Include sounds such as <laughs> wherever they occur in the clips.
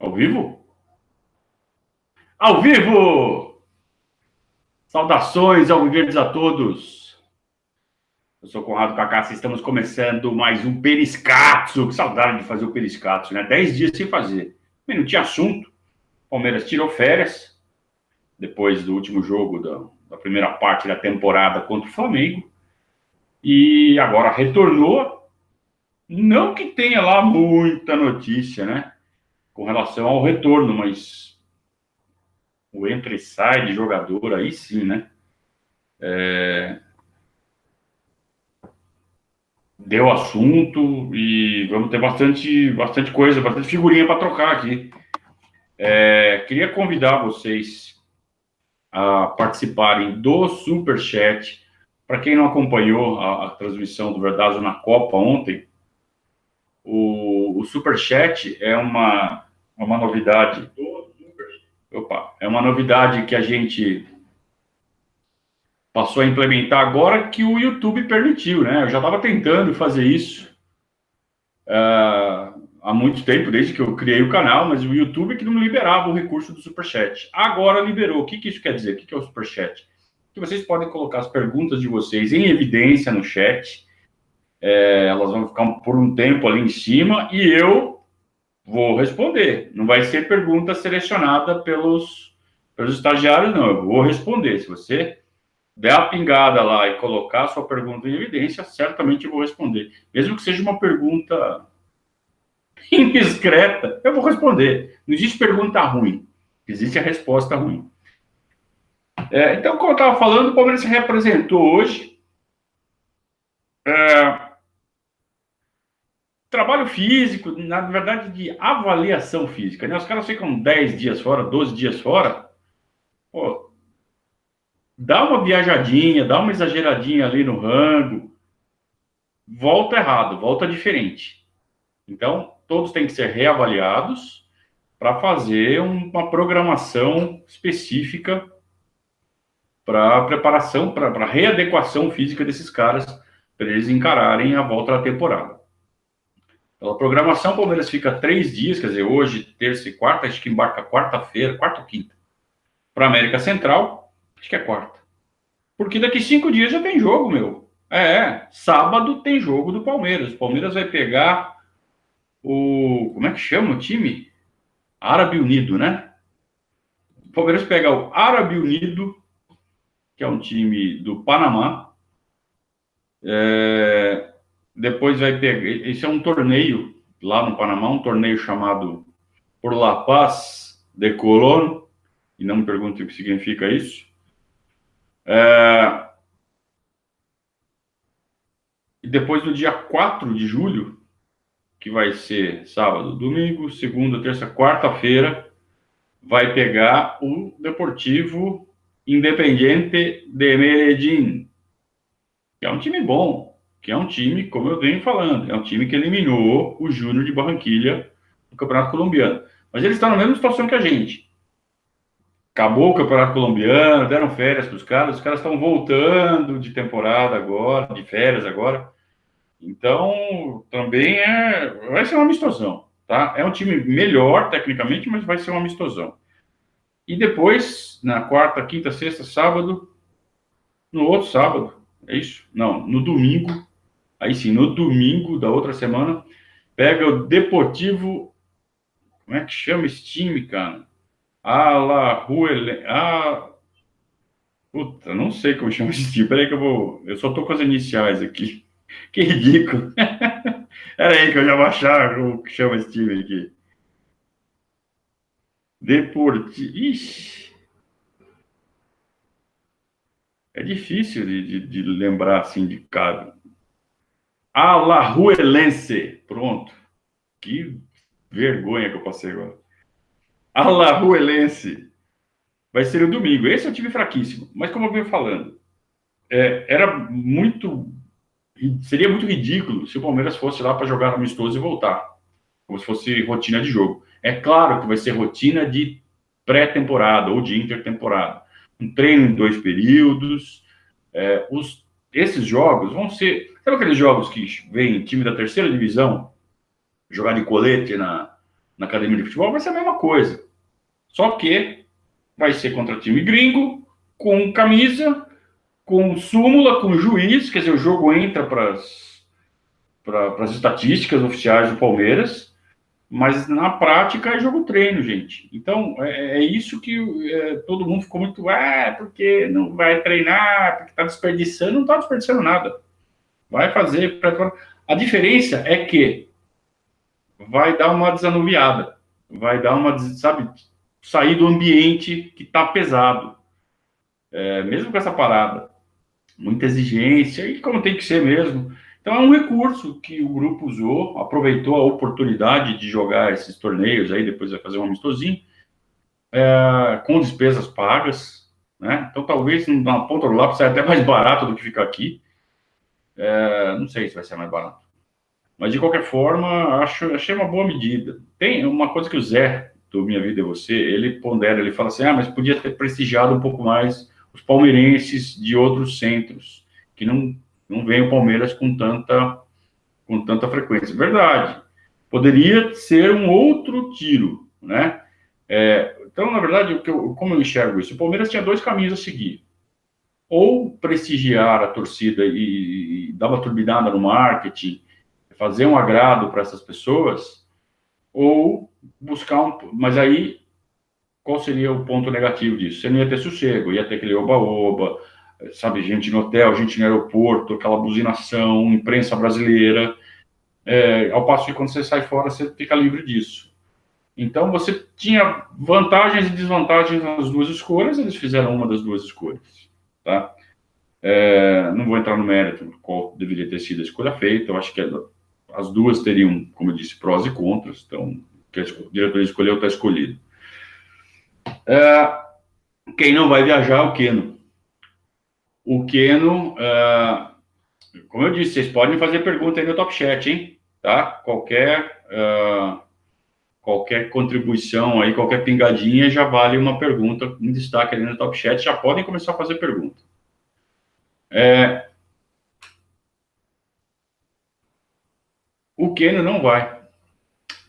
Ao vivo? Ao vivo! Saudações ao Viverdes a todos. Eu sou Conrado Cacassi, estamos começando mais um Periscatso. Que saudade de fazer o Periscatso, né? Dez dias sem fazer. Não tinha assunto. Palmeiras tirou férias depois do último jogo da, da primeira parte da temporada contra o Flamengo. E agora retornou. Não que tenha lá muita notícia, né? Com relação ao retorno, mas o entra e sai de jogador, aí sim, né? É... Deu assunto e vamos ter bastante, bastante coisa, bastante figurinha para trocar aqui. É... Queria convidar vocês a participarem do Super Chat. Para quem não acompanhou a, a transmissão do Verdazo na Copa ontem, o, o Super Chat é uma é uma novidade. Opa, é uma novidade que a gente passou a implementar agora que o YouTube permitiu, né? Eu já estava tentando fazer isso uh, há muito tempo, desde que eu criei o canal, mas o YouTube que não liberava o recurso do Superchat. Agora liberou. O que, que isso quer dizer? O que, que é o Superchat? Que vocês podem colocar as perguntas de vocês em evidência no chat. É, elas vão ficar por um tempo ali em cima e eu Vou responder. Não vai ser pergunta selecionada pelos, pelos estagiários, não. Eu vou responder. Se você der a pingada lá e colocar a sua pergunta em evidência, certamente eu vou responder. Mesmo que seja uma pergunta <laughs> indiscreta, eu vou responder. Não existe pergunta ruim. Existe a resposta ruim. É, então, como eu estava falando, o Palmeiras se representou hoje. É, trabalho físico, na verdade, de avaliação física. Né? Os caras ficam 10 dias fora, 12 dias fora. Pô, dá uma viajadinha, dá uma exageradinha ali no rango. Volta errado, volta diferente. Então, todos têm que ser reavaliados para fazer uma programação específica para preparação, para readequação física desses caras, para eles encararem a volta da temporada. Pela programação, o Palmeiras fica três dias, quer dizer, hoje, terça e quarta, acho que embarca quarta-feira, quarta ou quinta, para América Central, acho que é quarta. Porque daqui cinco dias já tem jogo, meu. É, sábado tem jogo do Palmeiras. O Palmeiras vai pegar o. Como é que chama o time? Árabe Unido, né? O Palmeiras pega o Árabe Unido, que é um time do Panamá. É, depois vai pegar. Esse é um torneio lá no Panamá, um torneio chamado Por La Paz de Colón, e não me pergunte o que significa isso. É... E depois no dia 4 de julho, que vai ser sábado, domingo, segunda, terça, quarta-feira, vai pegar o Deportivo Independiente de Medellín, que é um time bom, que é um time, como eu venho falando, é um time que eliminou o Júnior de Barranquilha no Campeonato Colombiano. Mas eles estão na mesma situação que a gente. Acabou o Campeonato Colombiano, deram férias para os caras, os caras estão voltando de temporada agora, de férias agora. Então, também é, vai ser uma amistosão, tá? É um time melhor tecnicamente, mas vai ser uma amistosão. E depois, na quarta, quinta, sexta, sábado, no outro sábado, é isso? Não, no domingo, Aí sim, no domingo da outra semana, pega o Deportivo. Como é que chama esse time, cara? Alajuele. Ah, puta, não sei como chama esse time. Peraí que eu vou. Eu só tô com as iniciais aqui. <laughs> Que ridículo. <laughs> Peraí que eu já vou achar que chama esse time aqui. Deportivo. Ixi. É difícil de, de, de lembrar assim de. Alajuelense. Pronto. Que vergonha que eu passei agora. Alajuelense. Vai ser o domingo. Esse é um time fraquíssimo. Mas como eu venho falando, é, era muito... Seria muito ridículo se o Palmeiras fosse lá para jogar amistoso e voltar. Como se fosse rotina de jogo. É claro que vai ser rotina de pré-temporada ou de intertemporada. Um treino em dois períodos. É, os, esses jogos vão ser Sabe aqueles jogos que vem time da terceira divisão jogar de colete na, na academia de futebol, vai ser a mesma coisa. Só que vai ser contra time gringo, com camisa, com súmula, com juiz, quer dizer, o jogo entra para as estatísticas oficiais do Palmeiras, mas na prática é jogo treino, gente. Então, é, é isso que é, todo mundo ficou muito, ah, porque não vai treinar, porque está desperdiçando, não está desperdiçando nada. Vai fazer. A diferença é que vai dar uma desanuviada, vai dar uma, sabe, sair do ambiente que está pesado. É, mesmo com essa parada, muita exigência, e como tem que ser mesmo. Então é um recurso que o grupo usou, aproveitou a oportunidade de jogar esses torneios aí, depois vai fazer um amistosinho, é, com despesas pagas, né? Então talvez na ponta do lápis saia até mais barato do que ficar aqui. É, não sei se vai ser mais barato. Mas de qualquer forma, acho, achei uma boa medida. Tem uma coisa que o Zé, do Minha Vida é Você, ele pondera, ele fala assim, ah, mas podia ter prestigiado um pouco mais os palmeirenses de outros centros, que não, não veem o Palmeiras com tanta, com tanta frequência. Verdade. Poderia ser um outro tiro, né? É, então, na verdade, eu, como eu enxergo isso? O Palmeiras tinha dois caminhos a seguir. Ou prestigiar a torcida e, e dar uma turbinada no marketing, fazer um agrado para essas pessoas, ou buscar um. Mas aí, qual seria o ponto negativo disso? Você não ia ter sossego, ia ter aquele oba-oba, sabe, gente no hotel, gente no aeroporto, aquela buzinação, imprensa brasileira. É, ao passo que quando você sai fora, você fica livre disso. Então, você tinha vantagens e desvantagens nas duas escolhas, eles fizeram uma das duas escolhas, tá? É, não vou entrar no mérito qual deveria ter sido a escolha feita, eu acho que as duas teriam, como eu disse, prós e contras, então, que a diretoria escolheu está escolhido. É, quem não vai viajar é o Keno. O Keno, é, como eu disse, vocês podem fazer pergunta aí no Top Chat, hein? Tá? Qualquer, é, qualquer contribuição aí, qualquer pingadinha já vale uma pergunta, um destaque ali no Top Chat, já podem começar a fazer pergunta. É, O Keno não vai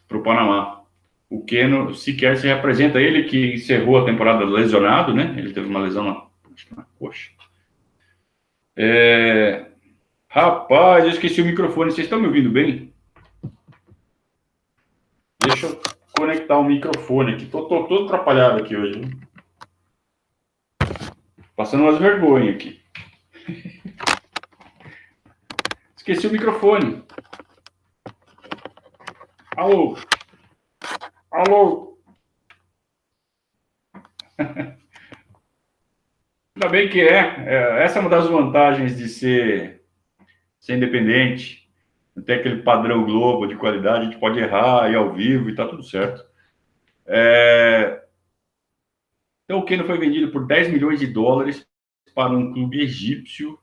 para o Panamá. O Keno sequer se representa. Ele que encerrou a temporada lesionado, né? Ele teve uma lesão na, na coxa. É... Rapaz, eu esqueci o microfone. Vocês estão me ouvindo bem? Deixa eu conectar o microfone aqui. Tô todo atrapalhado aqui hoje. Passando umas vergonhas aqui. <laughs> Esqueci o microfone. Alô? Alô? <laughs> Ainda bem que é. é. Essa é uma das vantagens de ser, ser independente. Tem aquele padrão Globo de qualidade, a gente pode errar e ao vivo e tá tudo certo. É... Então, o Keno foi vendido por 10 milhões de dólares para um clube egípcio.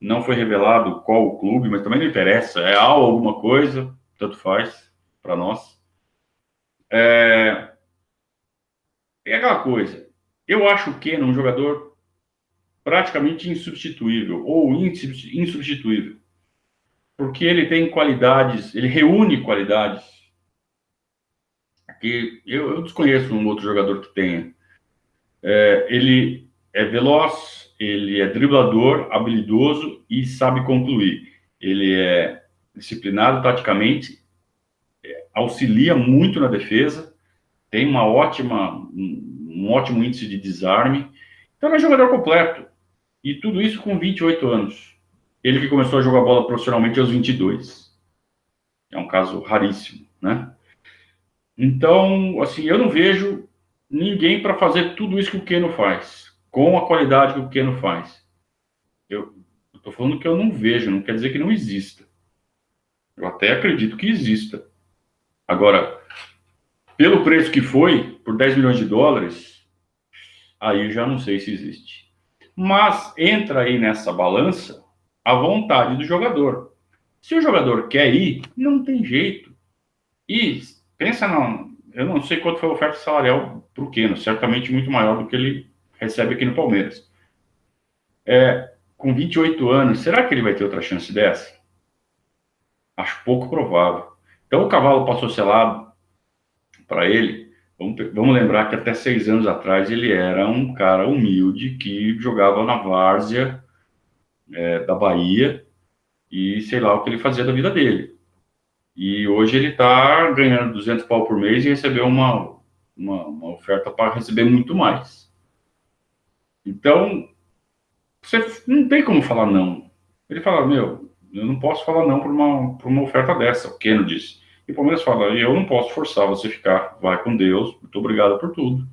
Não foi revelado qual o clube, mas também não interessa. É Al alguma coisa, tanto faz para nós. É... é aquela coisa. Eu acho o Keno um jogador praticamente insubstituível ou insubstituível, porque ele tem qualidades, ele reúne qualidades que eu, eu desconheço um outro jogador que tenha. É, ele é veloz, ele é driblador, habilidoso e sabe concluir. Ele é disciplinado taticamente auxilia muito na defesa, tem uma ótima, um ótimo índice de desarme. Então é um jogador completo. E tudo isso com 28 anos. Ele que começou a jogar bola profissionalmente aos 22. É um caso raríssimo, né? Então, assim, eu não vejo ninguém para fazer tudo isso que o Keno faz, com a qualidade que o Keno faz. Eu estou falando que eu não vejo, não quer dizer que não exista. Eu até acredito que exista. Agora, pelo preço que foi, por 10 milhões de dólares, aí eu já não sei se existe. Mas entra aí nessa balança a vontade do jogador. Se o jogador quer ir, não tem jeito. E pensa não, eu não sei quanto foi a oferta salarial para o Keno, certamente muito maior do que ele recebe aqui no Palmeiras. É, com 28 anos, será que ele vai ter outra chance dessa? Acho pouco provável. Então o cavalo passou selado para ele, vamos, vamos lembrar que até seis anos atrás ele era um cara humilde que jogava na várzea é, da Bahia e sei lá o que ele fazia da vida dele. E hoje ele está ganhando 200 pau por mês e recebeu uma, uma, uma oferta para receber muito mais. Então, você não tem como falar não. Ele fala, meu, eu não posso falar não por uma, uma oferta dessa, o Keno disse. E o Palmeiras fala, eu não posso forçar você ficar, vai com Deus, muito obrigado por tudo.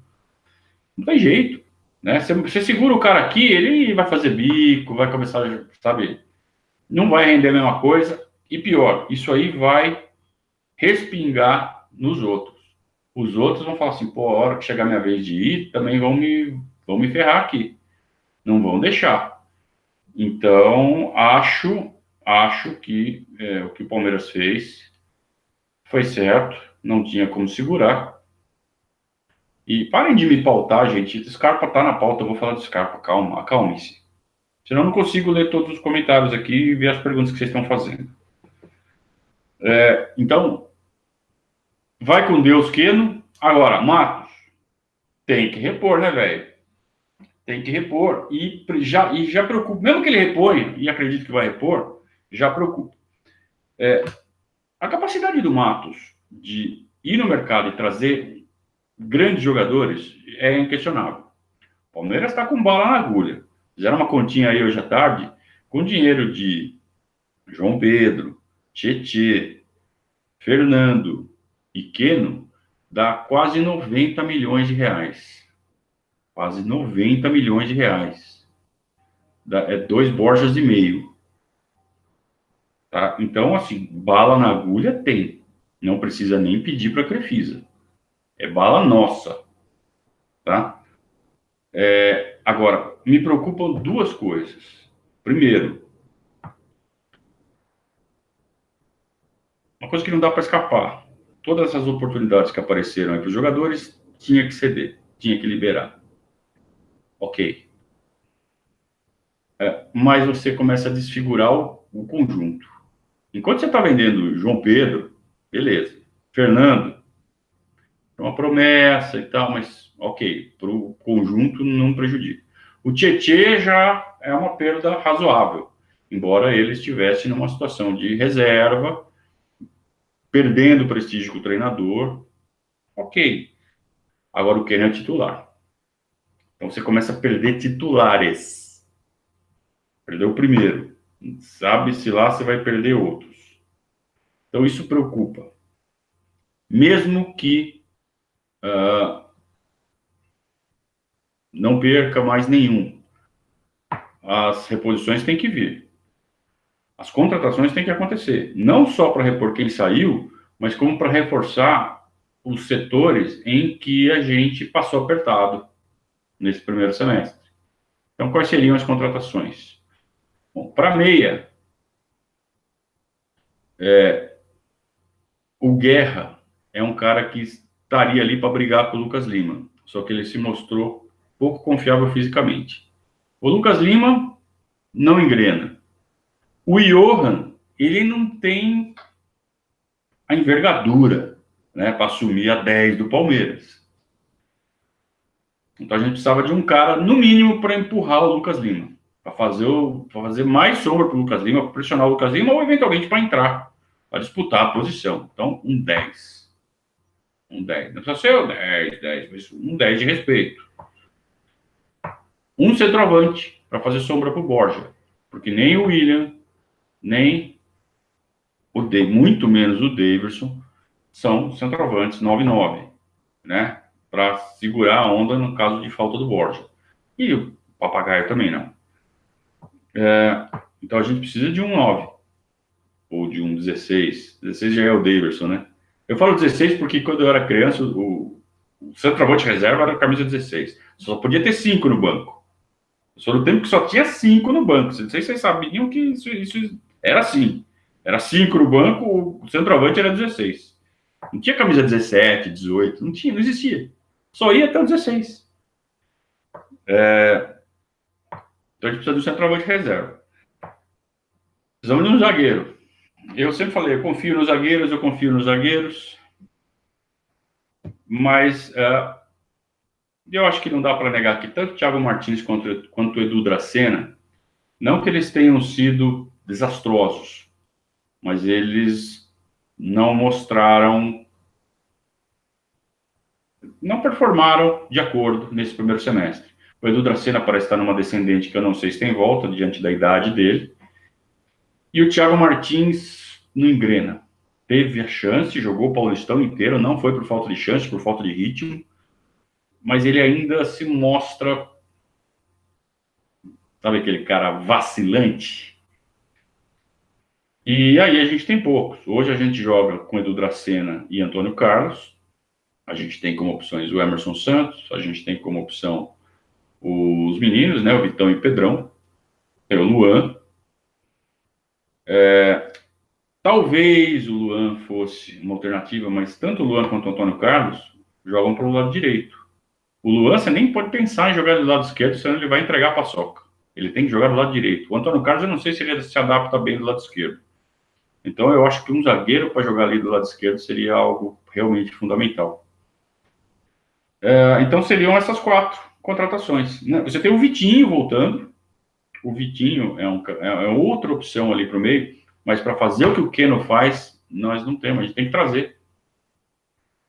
Não tem jeito, né? Você, você segura o cara aqui, ele vai fazer bico, vai começar, sabe? Não vai render a mesma coisa. E pior, isso aí vai respingar nos outros. Os outros vão falar assim, pô, a hora que chegar minha vez de ir, também vão me, vão me ferrar aqui. Não vão deixar. Então, acho, acho que é, o que o Palmeiras fez foi certo, não tinha como segurar. E parem de me pautar, gente. Scarpa tá na pauta, eu vou falar do Scarpa. Calma, acalme-se. Senão eu não consigo ler todos os comentários aqui e ver as perguntas que vocês estão fazendo. É, então, vai com Deus, Queno. Agora, Matos, tem que repor, né, velho? Tem que repor. E já, e já preocupa. Mesmo que ele reponha, e acredito que vai repor, já preocupa. É, a capacidade do Matos de ir no mercado e trazer grandes jogadores é inquestionável. O Palmeiras está com bala na agulha. Fizeram uma continha aí hoje à tarde com dinheiro de João Pedro, Tietê, Fernando e Queno, dá quase 90 milhões de reais. Quase 90 milhões de reais. Dá, é dois Borjas e meio. Tá? Então, assim, bala na agulha tem. Não precisa nem pedir para a Crefisa. É bala nossa. Tá? É, agora, me preocupam duas coisas. Primeiro, uma coisa que não dá para escapar. Todas essas oportunidades que apareceram para os jogadores, tinha que ceder, tinha que liberar. Ok. É, mas você começa a desfigurar o, o conjunto. Enquanto você está vendendo João Pedro, beleza. Fernando, é uma promessa e tal, mas ok, para o conjunto não prejudica. O Tietê já é uma perda razoável, embora ele estivesse numa situação de reserva, perdendo prestígio com o treinador, ok. Agora o Kenny é titular. Então você começa a perder titulares. Perdeu o primeiro sabe-se lá você vai perder outros. Então, isso preocupa. Mesmo que uh, não perca mais nenhum, as reposições têm que vir. As contratações têm que acontecer. Não só para repor quem saiu, mas como para reforçar os setores em que a gente passou apertado nesse primeiro semestre. Então, quais seriam as contratações? para meia, é, o Guerra é um cara que estaria ali para brigar com o Lucas Lima, só que ele se mostrou pouco confiável fisicamente. O Lucas Lima não engrena. O Johan, ele não tem a envergadura né, para assumir a 10 do Palmeiras. Então a gente precisava de um cara, no mínimo, para empurrar o Lucas Lima para fazer, fazer mais sombra para o Lucas Lima, para pressionar o Lucas Lima ou eventualmente para entrar, para disputar a posição. Então, um 10. Um 10. Não precisa ser o 10, 10, mas um 10 de respeito. Um centroavante para fazer sombra para o Borja. Porque nem o William, nem o de, muito menos o Davidson, são centroavantes 9-9, né? Para segurar a onda no caso de falta do Borja. E o Papagaio também não. É, então a gente precisa de um 9 ou de um 16. 16 já é o Davidson, né? Eu falo 16 porque quando eu era criança, o, o centroavante reserva era camisa 16. Só podia ter 5 no banco. Só no tempo que só tinha 5 no banco. Não sei se vocês sabiam que isso, isso era assim. Era 5 no banco, o centroavante era 16. Não tinha camisa 17, 18, não tinha, não existia. Só ia até o 16. É, então a gente precisa do centroavante reserva. Precisamos de um zagueiro. Eu sempre falei, eu confio nos zagueiros, eu confio nos zagueiros. Mas uh, eu acho que não dá para negar que tanto Thiago Martins quanto, quanto o Edu Dracena, não que eles tenham sido desastrosos, mas eles não mostraram, não performaram de acordo nesse primeiro semestre. O Edu Dracena parece estar numa descendente que eu não sei se tem volta diante da idade dele. E o Thiago Martins não engrena. Teve a chance, jogou o Paulistão inteiro, não foi por falta de chance, por falta de ritmo, mas ele ainda se mostra, sabe aquele cara vacilante? E aí a gente tem poucos. Hoje a gente joga com Edu Dracena e Antônio Carlos. A gente tem como opções o Emerson Santos, a gente tem como opção os meninos, né, o Vitão e o Pedrão, tem o Luan. É, talvez o Luan fosse uma alternativa, mas tanto o Luan quanto o Antônio Carlos jogam para o lado direito. O Luan, você nem pode pensar em jogar do lado esquerdo, senão ele vai entregar a paçoca. Ele tem que jogar do lado direito. O Antônio Carlos, eu não sei se ele se adapta bem do lado esquerdo. Então, eu acho que um zagueiro para jogar ali do lado esquerdo seria algo realmente fundamental. É, então, seriam essas quatro contratações. Né? Você tem o Vitinho voltando. O Vitinho é, um, é, é outra opção ali para o meio, mas para fazer o que o Keno faz, nós não temos, a gente tem que trazer.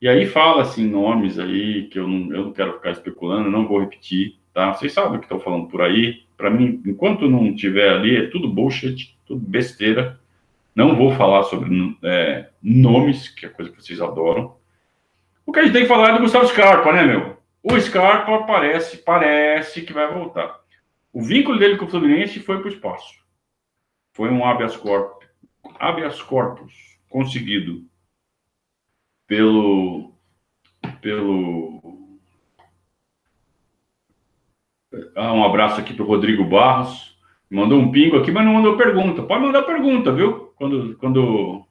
E aí fala assim nomes aí que eu não, eu não quero ficar especulando, não vou repetir, tá? Vocês sabem o que estão falando por aí. Para mim, enquanto não tiver ali, é tudo bullshit, tudo besteira. Não vou falar sobre é, nomes, que é coisa que vocês adoram. O que a gente tem que falar é do Gustavo Scarpa, né, meu? O Scarpa parece, parece que vai voltar. O vínculo dele com o Fluminense foi para o espaço. Foi um habeas corpus, habeas corpus conseguido pelo pelo ah, um abraço aqui para o Rodrigo Barros. Mandou um pingo aqui mas não mandou pergunta. Pode mandar pergunta viu? Quando quando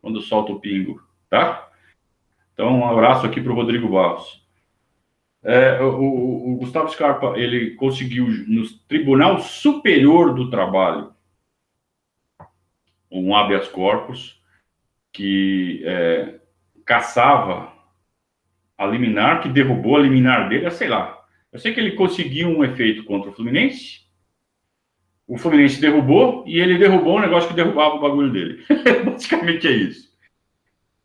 quando solta o pingo tá? Então um abraço aqui para o Rodrigo Barros. É, o, o, Gustavo Scarpa ele conseguiu no Tribunal Superior do Trabalho um habeas corpus que é, caçava a liminar, que derrubou a liminar dele, sei lá. Eu sei que ele conseguiu um efeito contra o Fluminense, o Fluminense derrubou e ele derrubou um negócio que derrubava o bagulho dele. <laughs> Basicamente é isso.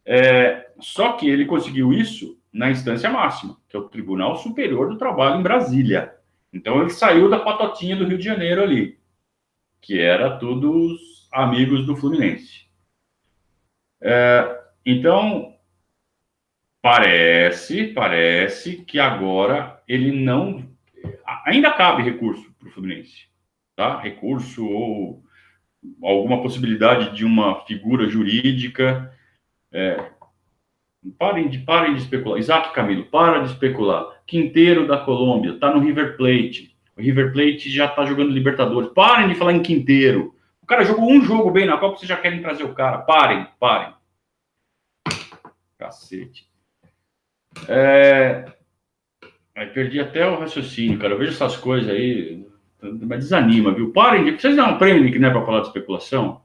É, só que ele conseguiu isso na instância máxima, que é o Tribunal Superior do Trabalho em Brasília. Então ele saiu da patotinha do Rio de Janeiro ali, que era todos amigos do Fluminense. É, então Parece, parece que agora ele não. Ainda cabe recurso para o Fluminense, tá? Recurso ou alguma possibilidade de uma figura jurídica. É, parem, de, parem de especular. Isaac Camilo, para de especular. Quinteiro da Colômbia, está no River Plate. O River Plate já está jogando Libertadores. Parem de falar em Quinteiro. Cara jogou um jogo bem na Copa, vocês já querem trazer o cara. Parem, parem. Cacete. É... Aí perdi até o raciocínio, cara. Eu vejo essas coisas aí, mas desanima, viu? Parem de. Vocês não aprendem que não é para falar de especulação?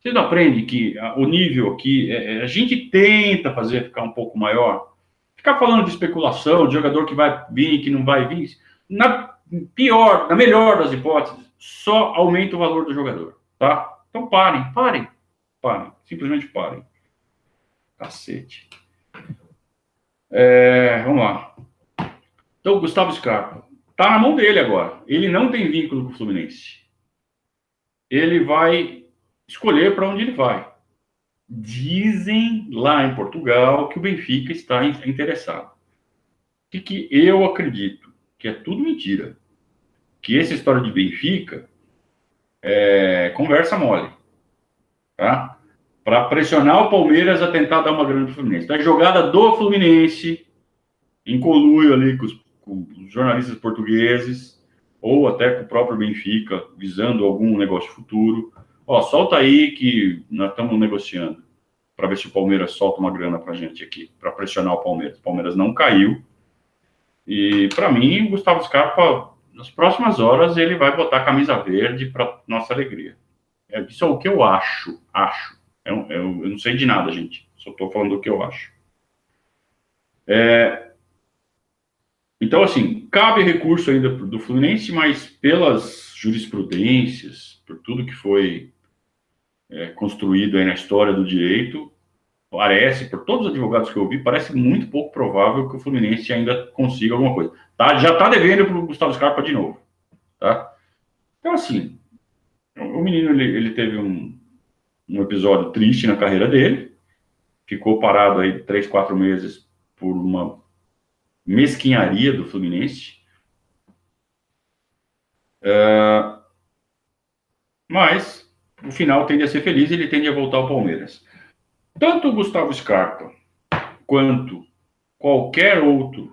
Vocês não aprendem que o nível aqui, é, é, a gente tenta fazer ficar um pouco maior. Ficar falando de especulação, de jogador que vai vir, que não vai vir, na pior, na melhor das hipóteses, só aumenta o valor do jogador, tá? Então parem, parem, parem, simplesmente parem. Cacete. É, vamos lá. Então, Gustavo Scarpa. Está na mão dele agora. Ele não tem vínculo com o Fluminense. Ele vai escolher para onde ele vai. Dizem lá em Portugal que o Benfica está interessado. O que, que eu acredito? Que é tudo mentira. Que essa história de Benfica é conversa mole. Tá? para pressionar o Palmeiras a tentar dar uma grana para o Fluminense. Então, a jogada do Fluminense, em conluio ali com os, com os, jornalistas portugueses, ou até com o próprio Benfica, visando algum negócio futuro. Ó, solta aí que nós estamos negociando, para ver se o Palmeiras solta uma grana para gente aqui, para pressionar o Palmeiras. O Palmeiras não caiu. E, para mim, o Gustavo Scarpa, nas próximas horas, ele vai botar a camisa verde para nossa alegria. É, isso é o que eu acho, acho. Eu, eu, eu não sei de nada, gente. Só estou falando o que eu acho. É, então, assim, cabe recurso ainda do Fluminense, mas pelas jurisprudências, por tudo que foi é, construído aí na história do direito, parece, por todos os advogados que eu vi, parece muito pouco provável que o Fluminense ainda consiga alguma coisa. Tá? Já está devendo para o Gustavo Scarpa de novo. Tá? Então, assim, o menino ele, ele teve um, um episódio triste na carreira dele, ficou parado aí três, quatro meses por uma mesquinharia do Fluminense. Uh, mas o final tende a ser feliz, ele tende a voltar ao Palmeiras. Tanto o Gustavo Scarpa quanto qualquer outro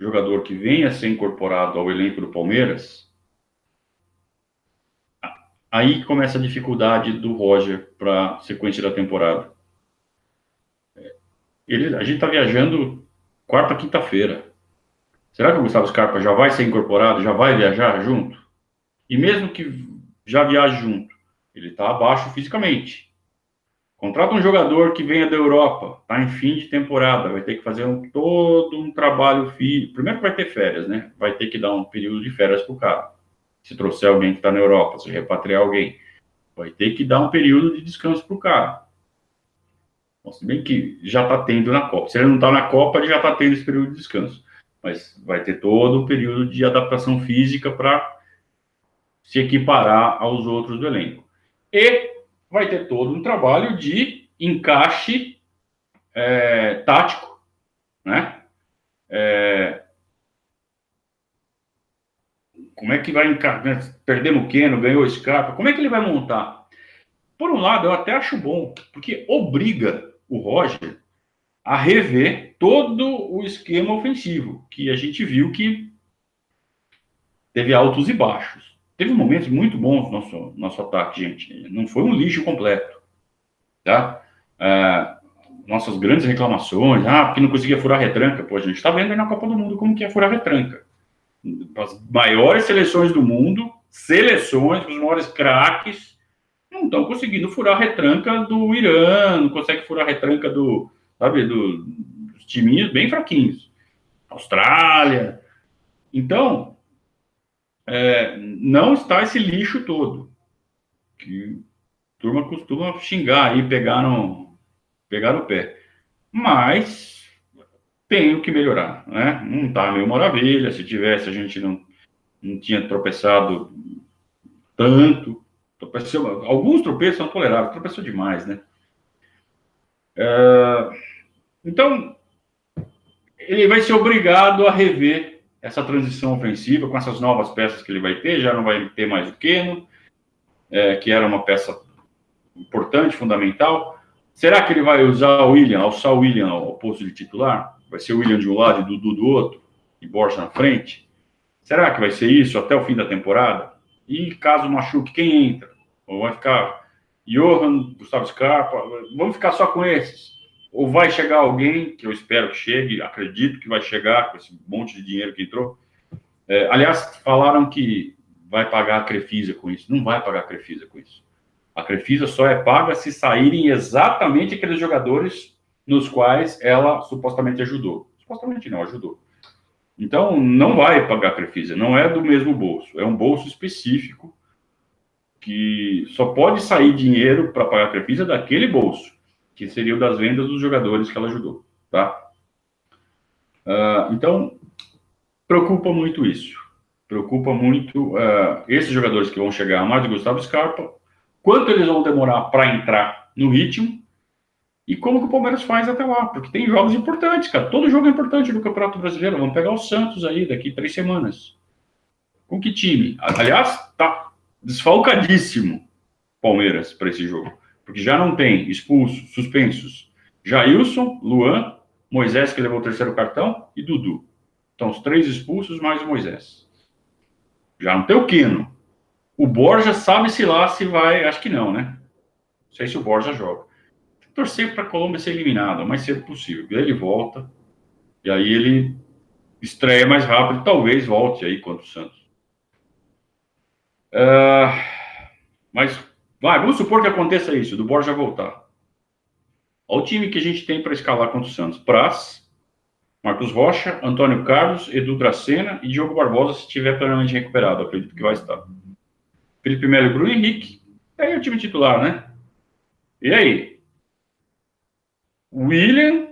jogador que venha a ser incorporado ao elenco do Palmeiras, aí começa a dificuldade do Roger para a sequência da temporada. Ele, a gente está viajando quarta, quinta-feira. Será que o Gustavo Scarpa já vai ser incorporado, já vai viajar junto? E mesmo que já viaje junto, ele está abaixo fisicamente. Contrata um jogador que venha da Europa, está em fim de temporada, vai ter que fazer um, todo um trabalho físico. Primeiro que vai ter férias, né? Vai ter que dar um período de férias para o cara. Se trouxer alguém que está na Europa, se repatriar alguém, vai ter que dar um período de descanso para o cara. Bom, se bem que já está tendo na Copa. Se ele não está na Copa, ele já está tendo esse período de descanso. Mas vai ter todo o período de adaptação física para se equiparar aos outros do elenco. E vai ter todo um trabalho de encaixe é, tático, né? É, como é que vai encaixar? Né? Perdemos o Keno, ganhou o Scarpa, como é que ele vai montar? Por um lado, eu até acho bom, porque obriga o Roger a rever todo o esquema ofensivo, que a gente viu que teve altos e baixos. Teve momentos muito bons no nosso, nosso ataque, gente. Não foi um lixo completo. Tá? É, nossas grandes reclamações, ah, porque não conseguia furar retranca. Pô, a gente está vendo aí na Copa do Mundo como que é furar retranca. As maiores seleções do mundo, seleções, os maiores craques, não estão conseguindo furar retranca do Irã, não consegue furar retranca do, sabe, do, dos timinhos bem fraquinhos. Austrália. Então, é, não está esse lixo todo. Que a turma costuma xingar e pegar no, pegar no pé. Mas tenho que melhorar, né? Não está meio maravilha. Se tivesse, a gente não, não tinha tropeçado tanto. Tropeçou, alguns tropeços são toleráveis, tropeçou demais, né? É, então, ele vai ser obrigado a rever essa transição ofensiva com essas novas peças que ele vai ter, já não vai ter mais o Keno, é, que era uma peça importante, fundamental. Será que ele vai usar o William, alçar o William ao posto de titular? Vai ser o William de um lado e Dudu do outro, e Borja na frente? Será que vai ser isso até o fim da temporada? E caso machuque, quem entra? Ou vai ficar Johan, Gustavo Scarpa? Vamos ficar só com esses? Ou vai chegar alguém, que eu espero que chegue, acredito que vai chegar com esse monte de dinheiro que entrou. É, aliás, falaram que vai pagar a Crefisa com isso. Não vai pagar a Crefisa com isso. A Crefisa só é paga se saírem exatamente aqueles jogadores nos quais ela supostamente ajudou. Supostamente não, ajudou. Então, não vai pagar a Crefisa, não é do mesmo bolso, é um bolso específico que só pode sair dinheiro para pagar a Crefisa daquele bolso que seria o das vendas dos jogadores que ela ajudou, tá? Uh, então, preocupa muito isso. Preocupa muito uh, esses jogadores que vão chegar, mais o Gustavo Scarpa, quanto eles vão demorar para entrar no ritmo e como que o Palmeiras faz até lá, porque tem jogos importantes, cara. Todo jogo é importante no Campeonato Brasileiro. Vamos pegar o Santos aí daqui três semanas. Com que time? Aliás, tá desfalcadíssimo Palmeiras para esse jogo porque já não tem expulsos, suspensos, Jailson, Luan, Moisés, que levou o terceiro cartão, e Dudu. Então, os três expulsos mais o Moisés. Já não tem o Quino. O Borja sabe-se lá se vai, acho que não, né? Não sei se o Borja joga. Torcer para a Colômbia ser eliminada o mais cedo possível. Ele volta, e aí ele estreia mais rápido, talvez volte aí contra o Santos. Uh, mas Vai, vamos supor que aconteça isso, do Borja voltar. Olha o time que a gente tem para escalar contra o Santos. Praz, Marcos Rocha, Antônio Carlos, Edu Dracena e Diogo Barbosa, se estiver plenamente recuperado, acredito que vai estar. Felipe Melo Bruno Henrique. Aí é o time titular, né? E aí? William,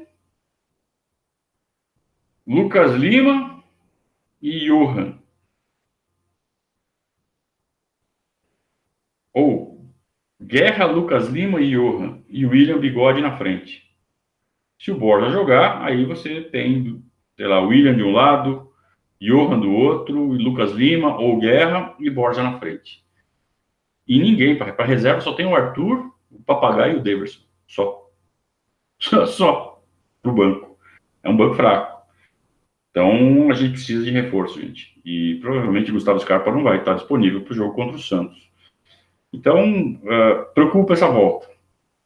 Lucas Lima e Johan. Ou Guerra, Lucas Lima e Johan. E William Bigode na frente. Se o Borja jogar, aí você tem, sei lá, William de um lado, Johan do outro, Lucas Lima ou Guerra e Borja na frente. E ninguém, para reserva só tem o Arthur, o Papagaio e o Daverson. Só. Só, <laughs> só pro banco. É um banco fraco. Então a gente precisa de reforço, gente. E provavelmente Gustavo Scarpa não vai estar disponível para o jogo contra o Santos. Então, uh, preocupa essa volta.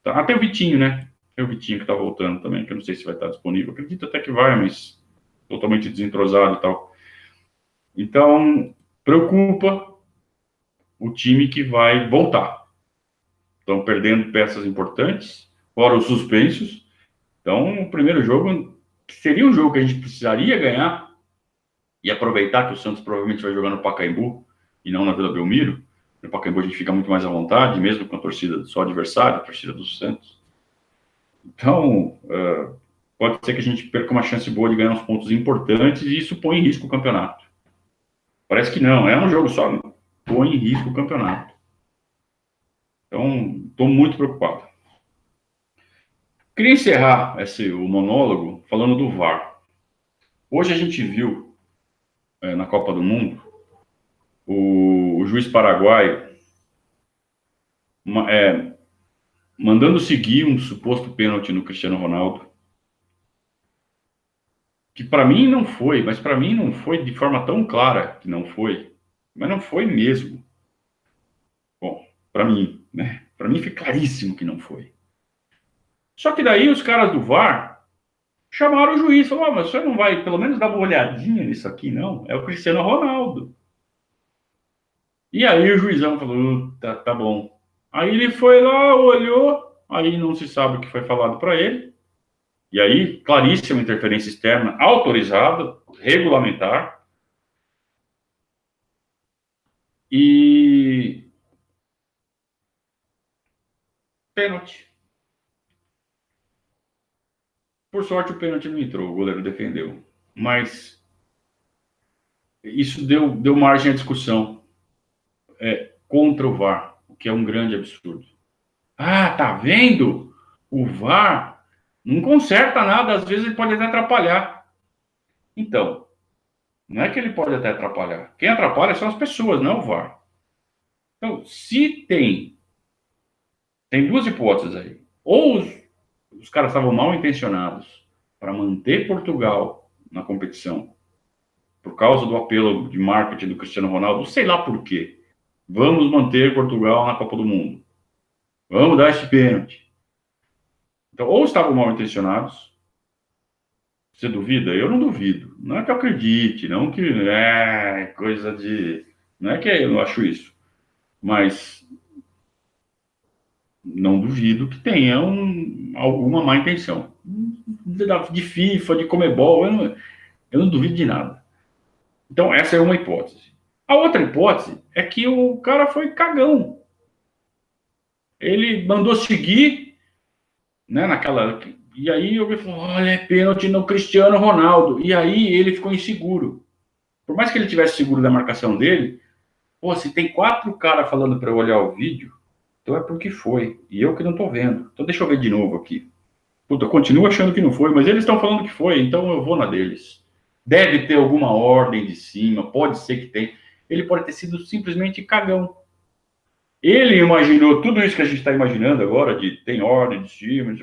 Tá? Até o Vitinho, né? Tem o Vitinho que está voltando também, que eu não sei se vai estar disponível. Acredito até que vai, mas totalmente desentrosado e tal. Então, preocupa o time que vai voltar. Estão perdendo peças importantes, fora os suspensos. Então, o primeiro jogo seria um jogo que a gente precisaria ganhar e aproveitar que o Santos provavelmente vai jogar no Pacaembu e não na Vila Belmiro. No Pacaembu a gente fica muito mais à vontade, mesmo com a torcida só adversária, a torcida do Santos. Então, uh, pode ser que a gente perca uma chance boa de ganhar uns pontos importantes e isso põe em risco o campeonato. Parece que não, é um jogo só, põe em risco o campeonato. Então, estou muito preocupado. Queria encerrar esse, o monólogo falando do VAR. Hoje a gente viu é, na Copa do Mundo o, o juiz paraguaio uma, é, mandando seguir um suposto pênalti no Cristiano Ronaldo, que para mim não foi, mas para mim não foi de forma tão clara que não foi, mas não foi mesmo. Bom, para mim, né? Para mim foi claríssimo que não foi. Só que daí os caras do VAR chamaram o juiz, falaram, mas você não vai pelo menos dar uma olhadinha nisso aqui, não? É o Cristiano Ronaldo. E aí o juizão falou, tá, tá bom. Aí ele foi lá, olhou, aí não se sabe o que foi falado para ele. E aí, claríssima interferência externa, autorizada, regulamentar. E. Pênalti. Por sorte, o pênalti não entrou, o goleiro defendeu. Mas isso deu, deu margem à discussão é, contra o VAR o que é um grande absurdo. Ah, tá vendo? O VAR não conserta nada, às vezes ele pode até atrapalhar. Então, não é que ele pode até atrapalhar. Quem atrapalha são as pessoas, não o VAR. Então, se tem. Tem duas hipóteses aí. Ou os, os caras estavam mal intencionados para manter Portugal na competição, por causa do apelo de marketing do Cristiano Ronaldo, sei lá por quê. Vamos manter Portugal na Copa do Mundo. Vamos dar esse pênalti. Então, ou estavam mal intencionados. Você duvida? Eu não duvido. Não é que eu acredite, não que é coisa de. Não é que eu não acho isso. Mas não duvido que tenham alguma má intenção. De FIFA, de Comebol, eu não, eu não duvido de nada. Então, essa é uma hipótese. A outra hipótese é que o cara foi cagão. Ele mandou seguir, né, naquela. E aí eu falei, olha, é pênalti no Cristiano Ronaldo. E aí ele ficou inseguro. Por mais que ele tivesse seguro da marcação dele, pô, se tem quatro caras falando para eu olhar o vídeo, então é porque foi. E eu que não tô vendo. Então deixa eu ver de novo aqui. Puta, eu continuo achando que não foi, mas eles estão falando que foi, então eu vou na deles. Deve ter alguma ordem de cima, pode ser que tenha ele pode ter sido simplesmente cagão. Ele imaginou tudo isso que a gente está imaginando agora, de tem ordem de cima,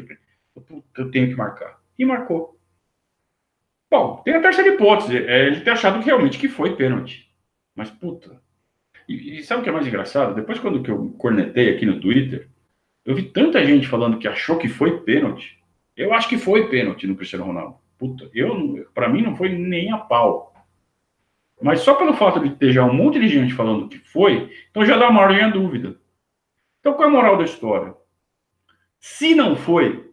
eu tenho que marcar. E marcou. Bom, tem a terceira hipótese, é ele ter achado realmente que foi pênalti. Mas, puta. E, e, sabe o que é mais engraçado? Depois, quando que eu cornetei aqui no Twitter, eu vi tanta gente falando que achou que foi pênalti. Eu acho que foi pênalti no Cristiano Ronaldo. Puta, eu, para mim não foi nem a pau. Mas só pelo fato de ter já um monte de gente falando que foi, então já dá uma ordem à dúvida. Então qual é a moral da história? Se não foi,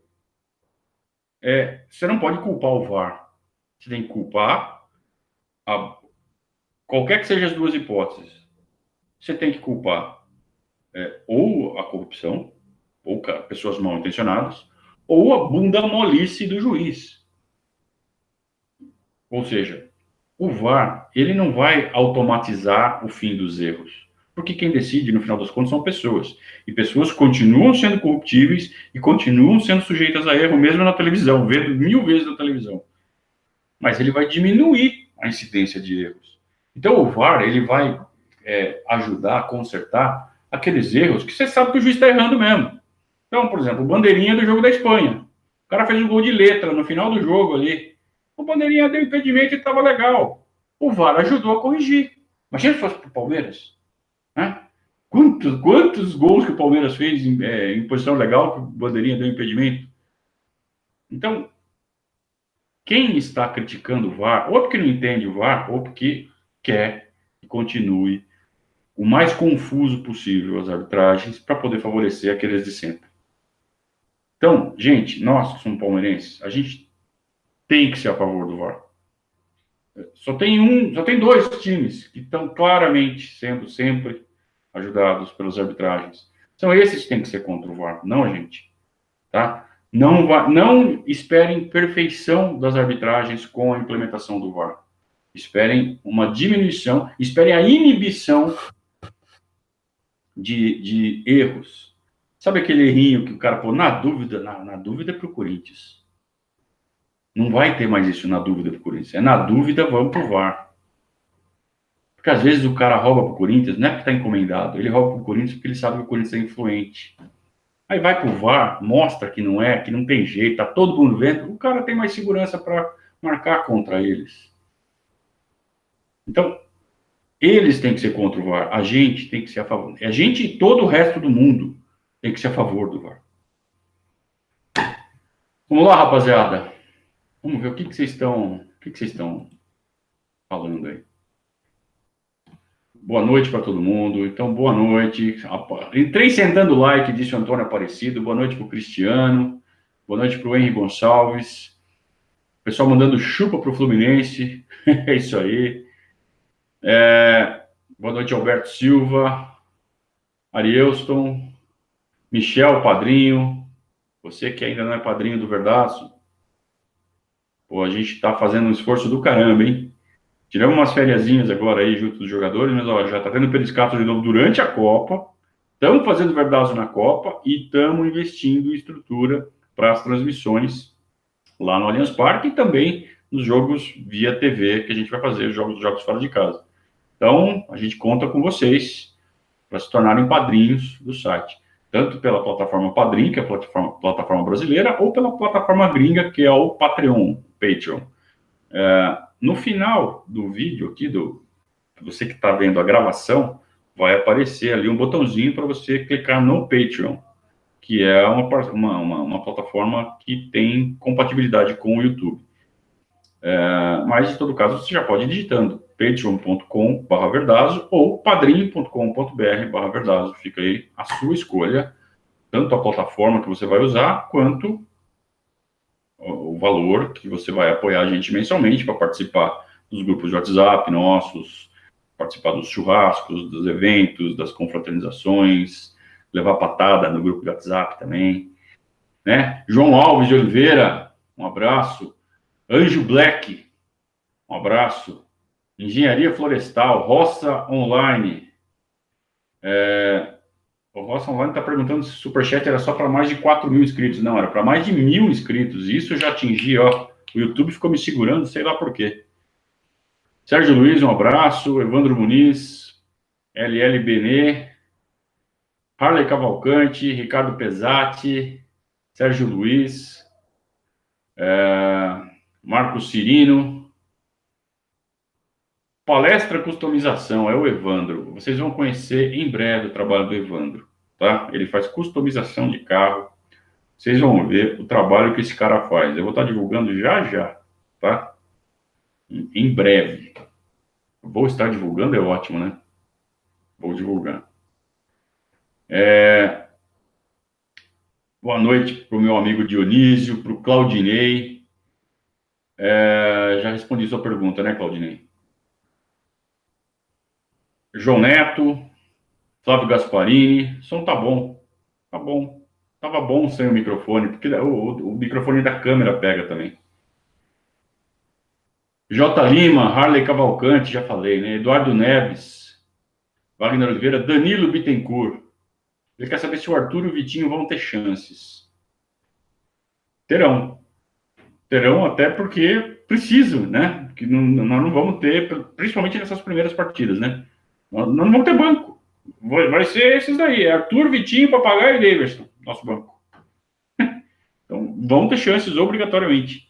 é, você não pode culpar o VAR. Você tem que culpar a, qualquer que seja as duas hipóteses. Você tem que culpar é, ou a corrupção, ou pessoas mal intencionadas, ou a bunda molice do juiz. Ou seja, o VAR, ele não vai automatizar o fim dos erros. Porque quem decide, no final das contas, são pessoas. E pessoas continuam sendo corruptíveis e continuam sendo sujeitas a erro, mesmo na televisão, vendo mil vezes na televisão. Mas ele vai diminuir a incidência de erros. Então, o VAR, ele vai é, ajudar a consertar aqueles erros que você sabe que o juiz está errando mesmo. Então, por exemplo, bandeirinha do jogo da Espanha. O cara fez um gol de letra no final do jogo ali. O bandeirinha deu impedimento e estava legal. O VAR ajudou a corrigir. Imagina se fosse para o Palmeiras. Né? Quantos, quantos gols que o Palmeiras fez em, é, em posição legal que o bandeirinha deu impedimento? Então, quem está criticando o VAR, ou porque não entende o VAR, ou porque quer que continue o mais confuso possível as arbitragens para poder favorecer aqueles de sempre. Então, gente, nós que somos palmeirenses, a gente tem que ser a favor do VAR. Só tem um, só tem dois times que estão claramente sendo sempre ajudados pelas arbitragens. São esses que têm que ser contra o VAR, não a gente. Tá? Não, não esperem perfeição das arbitragens com a implementação do VAR. Esperem uma diminuição, esperem a inibição de, de erros. Sabe aquele errinho que o cara pô, na dúvida, na, na dúvida é para o Corinthians. Não vai ter mais isso na dúvida para o Corinthians. É na dúvida, vamos para o VAR. Porque às vezes o cara rouba para o Corinthians, não é porque está encomendado, ele rouba para o Corinthians porque ele sabe que o Corinthians é influente. Aí vai para o VAR, mostra que não é, que não tem jeito, tá todo mundo vendo, o cara tem mais segurança para marcar contra eles. Então, eles têm que ser contra o VAR, a gente tem que ser a favor. A gente e todo o resto do mundo tem que ser a favor do VAR. Vamos lá, rapaziada. Vamos ver o que, que vocês estão, o que, que vocês estão falando aí. Boa noite para todo mundo. Então, boa noite. Entrei sentando o like, disse o Antônio Aparecido. Boa noite para o Cristiano. Boa noite para o Henry Gonçalves. Pessoal mandando chupa para o Fluminense. <laughs> é isso aí. É... Boa noite, Alberto Silva. Arielston. Michel, padrinho. Você que ainda não é padrinho do Verdaço. Pô, a gente está fazendo um esforço do caramba, hein? Tivemos umas fériasinhas agora aí junto dos jogadores, mas ó, já está tendo periscato de novo durante a Copa. Estamos fazendo verdade na Copa e estamos investindo em estrutura para as transmissões lá no Allianz Parque e também nos jogos via TV que a gente vai fazer, os jogos, jogos fora de casa. Então, a gente conta com vocês para se tornarem padrinhos do site. Tanto pela plataforma Padrim, que é a plataforma, plataforma brasileira, ou pela plataforma gringa, que é o Patreon, Patreon. É, no final do vídeo aqui, do você que está vendo a gravação, vai aparecer ali um botãozinho para você clicar no Patreon, que é uma, uma, uma, uma, plataforma que tem compatibilidade com o YouTube. É, mas, em todo caso, você já pode ir digitando patreon.com.br ou padrim.com.br verdazo. Fica aí a sua escolha, tanto a plataforma que você vai usar, quanto o valor que você vai apoiar a gente mensalmente para participar dos grupos de WhatsApp nossos, participar dos churrascos, dos eventos, das confraternizações, levar patada no grupo de WhatsApp também, né? João Alves de Oliveira, um abraço. Anjo Black, um abraço. Engenharia Florestal, Roça Online. É, o Roça Online está perguntando se o Superchat era só para mais de 4 mil inscritos. Não, era para mais de mil inscritos. Isso eu já atingi, ó. O YouTube ficou me segurando, sei lá por quê. Sérgio Luiz, um abraço. Evandro Muniz, LL Benê, Harley Cavalcante, Ricardo Pesati, Sérgio Luiz, é, Marcos Cirino. Palestra Customização, é o Evandro. Vocês vão conhecer em breve o trabalho do Evandro tá? Ele faz customização de carro. Vocês vão ver o trabalho que esse cara faz. Eu vou estar divulgando já já, tá? Em breve. Vou estar divulgando, é ótimo, né? Vou divulgar. É... Boa noite para o meu amigo Dionísio, para o Claudinei. É, já respondi sua pergunta, né, Claudinei? João Neto, Flávio Gasparini, som tá bom, tá bom. Tava bom sem o microfone, porque o, o, o microfone da câmera pega também. J. Lima, Harley Cavalcante, já falei, né? Eduardo Neves, Wagner Oliveira, Danilo Bittencourt. Ele quer saber se o Arthur e o Vitinho vão ter chances. Terão. Terão até porque precisam, né? Que não, nós não vamos ter, principalmente nessas primeiras partidas, né? Nós não vamos ter banco. Vai ser esses daí, é Arthur, Vitinho, Papagaio e Davidson, nosso banco. <laughs> Então, vão ter chances obrigatoriamente.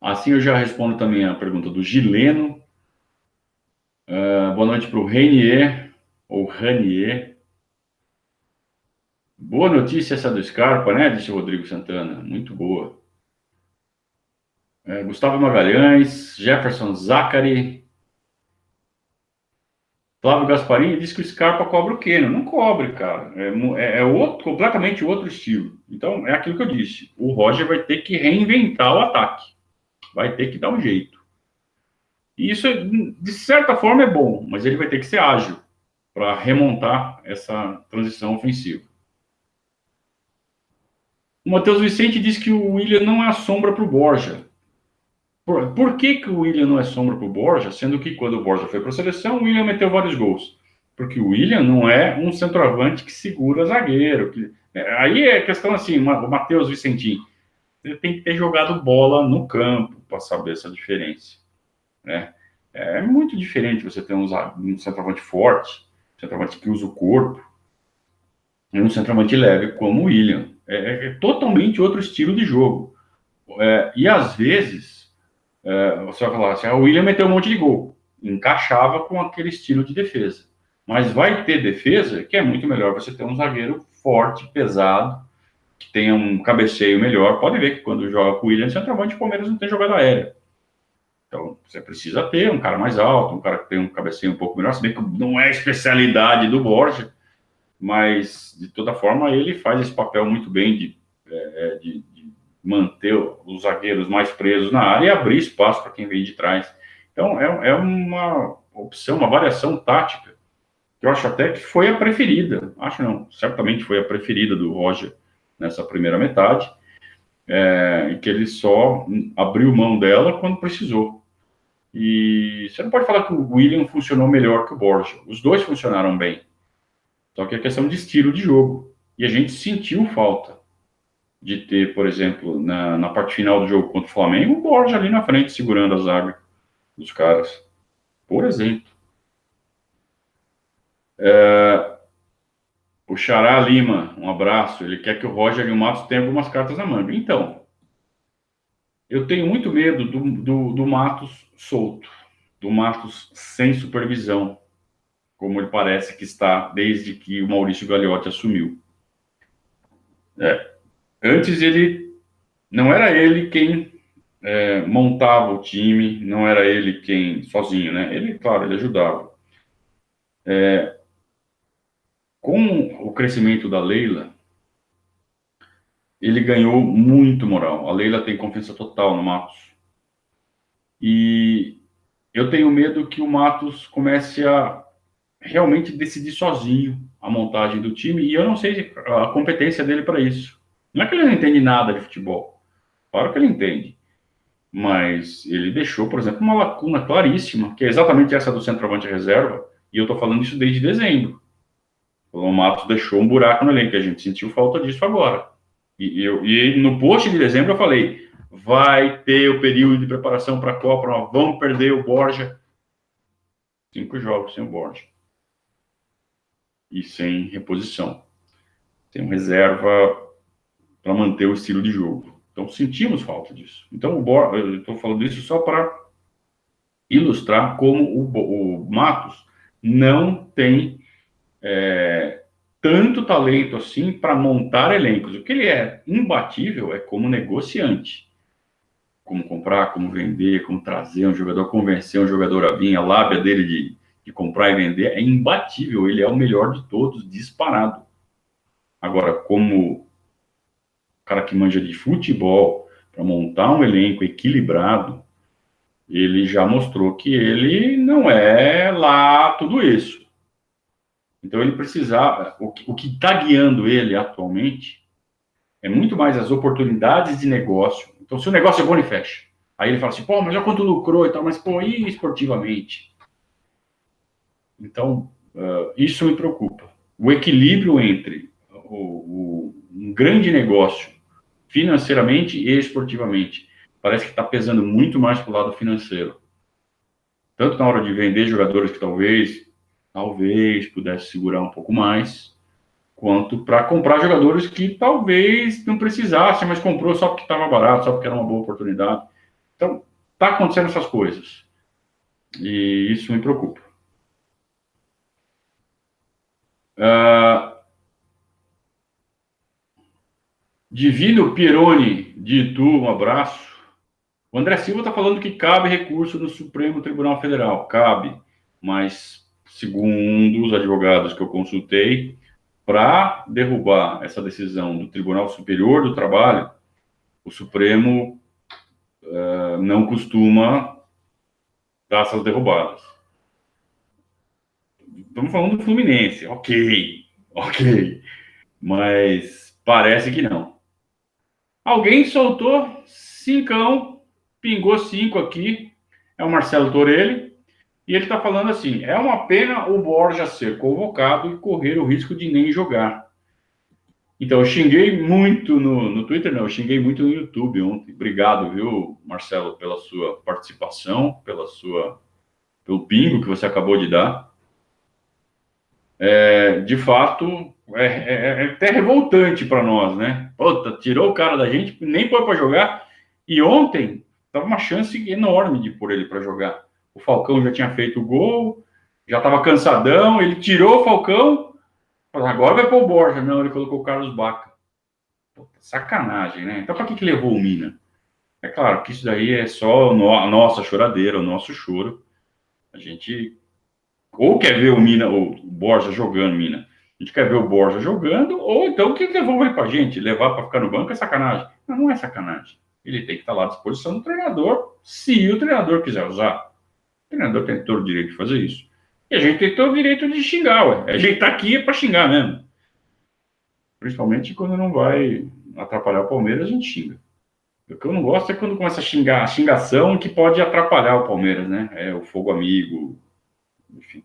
Assim eu já respondo também a pergunta do Gileno. Uh, boa noite para o Renier, ou Ranier. Boa notícia essa do Scarpa, né? Disse o Rodrigo Santana. Muito boa. Uh, Gustavo Magalhães, Jefferson Zachary. Flávio Gasparini disse que o Scarpa cobra o Keno. Não cobre, cara. É, é, é, outro, completamente outro estilo. Então, é aquilo que eu disse. O Roger vai ter que reinventar o ataque vai ter que dar um jeito. E isso, de certa forma, é bom, mas ele vai ter que ser ágil para remontar essa transição ofensiva. O Matheus Vicente diz que o William não é a sombra para o Borja. Por, por, que, que o William não é sombra para o Borja, sendo que quando o Borja foi para a seleção, o William meteu vários gols? Porque o William não é um centroavante que segura zagueiro. Que, é, aí é questão assim, o Matheus Vicentim, ele tem que ter jogado bola no campo para saber essa diferença. Né? É muito diferente você ter um, um centroavante forte, um centroavante que usa o corpo, e um centroavante leve como o William. É, é totalmente outro estilo de jogo. É, e às vezes, é, você vai falar assim: ah, o William meteu um monte de gol, encaixava com aquele estilo de defesa. Mas vai ter defesa que é muito melhor você ter um zagueiro forte, pesado, que tenha um cabeceio melhor, pode ver que quando joga com o William centroavante, o Palmeiras não tem jogada aérea. Então, você precisa ter um cara mais alto, um cara que tem um cabeceio um pouco melhor, se bem que não é especialidade do Borja, mas, de toda forma, ele faz esse papel muito bem de, é, é de manter os zagueiros mais presos na área e abrir espaço para quem vem de trás. Então, é, é uma opção, uma variação tática, que eu acho até que foi a preferida. Acho não, certamente foi a preferida do Roger nessa primeira metade, é, que ele só abriu mão dela quando precisou. E você não pode falar que o William funcionou melhor que o Borja. Os dois funcionaram bem. Só que é questão de estilo de jogo. E a gente sentiu falta de ter, por exemplo, na, na parte final do jogo contra o Flamengo, o Borja ali na frente segurando a zaga dos caras. Por exemplo. É, o Xará Lima, um abraço. Ele quer que o Roger e o Matos tenham algumas cartas na manga. Então, eu tenho muito medo do, do, do Matos solto, do Matos sem supervisão, como ele parece que está desde que o Maurício Gagliotti assumiu. É, antes ele não era ele quem é, montava o time, não era ele quem sozinho, né? Ele, claro, ele ajudava. É, com o crescimento da Leila, ele ganhou muito moral. A Leila tem confiança total no Matos. E eu tenho medo que o Matos comece a realmente decidir sozinho a montagem do time, e eu não sei a competência dele para isso. Não é que ele não entende nada de futebol. Claro que ele entende. Mas ele deixou, por exemplo, uma lacuna claríssima, que é exatamente essa do centroavante reserva, e eu estou falando isso desde dezembro. O Matos deixou um buraco no elenco, a gente sentiu falta disso agora. E, eu, e no post de dezembro eu falei: vai ter o período de preparação para a Copa, nós vamos perder o Borja. Cinco jogos sem o Borja. E sem reposição. Sem reserva para manter o estilo de jogo. Então sentimos falta disso. Então o Borja, eu estou falando isso só para ilustrar como o, o Matos não tem é, tanto talento assim para montar elencos. O que ele é imbatível é como negociante. Como comprar, como vender, como trazer um jogador, convencer um jogador a vir, a lábia dele de, de comprar e vender é imbatível. Ele é o melhor de todos, disparado. Agora, como cara que manja de futebol, para montar um elenco equilibrado, ele já mostrou que ele não é lá tudo isso. Então ele precisava, o que está guiando ele atualmente é muito mais as oportunidades de negócio. Então, se o negócio é bom, ele fecha. Aí ele fala assim, pô, mas olha quanto lucrou e tal, mas pô, e esportivamente? Então, uh, isso me preocupa. O equilíbrio entre o, o, um grande negócio financeiramente e esportivamente parece que está pesando muito mais para o lado financeiro. Tanto na hora de vender jogadores que talvez, talvez pudesse segurar um pouco mais, quanto para comprar jogadores que talvez não precisasse, mas comprou só porque estava barato, só porque era uma boa oportunidade. Então, está acontecendo essas coisas. E isso me preocupa. Uh, Divino Pironi de Itu, um abraço. O André Silva está falando que cabe recurso no Supremo Tribunal Federal. Cabe, mas segundo os advogados que eu consultei, para derrubar essa decisão do Tribunal Superior do Trabalho, o Supremo uh, não costuma dar essas derrubadas. Estamos falando do Fluminense, ok, ok, mas parece que não. Alguém soltou cincão, pingou cinco aqui, é o Marcelo Torelli, e ele está falando assim: é uma pena o Borja ser convocado e correr o risco de nem jogar. Então, eu xinguei muito no, no Twitter, não, eu xinguei muito no YouTube ontem. Obrigado, viu, Marcelo, pela sua participação, pela sua, pelo pingo que você acabou de dar. É, de fato, é, é, é até revoltante para nós, né? Puta, tirou o cara da gente, nem foi para jogar. E ontem, tava uma chance enorme de pôr ele para jogar. O Falcão já tinha feito o gol, já estava cansadão, ele tirou o Falcão, agora vai para o Borja. Não, ele colocou o Carlos Baca. sacanagem, né? Então, para que, que levou o Mina? É claro que isso daí é só a nossa choradeira, o nosso choro. A gente ou quer ver o Mina, o Borja jogando Mina. A gente quer ver o Borja jogando, ou então que levou ele para a gente, levar para ficar no banco é sacanagem. Não, não é sacanagem. Ele tem que estar lá à disposição do treinador, se o treinador quiser usar. O treinador tem todo o direito de fazer isso. E a gente tem todo o direito de xingar, ué. A gente tá aqui para xingar mesmo. Principalmente quando não vai atrapalhar o Palmeiras, a gente xinga. O que eu não gosto é quando começa a xingar, a xingação que pode atrapalhar o Palmeiras, né? É o fogo amigo, enfim.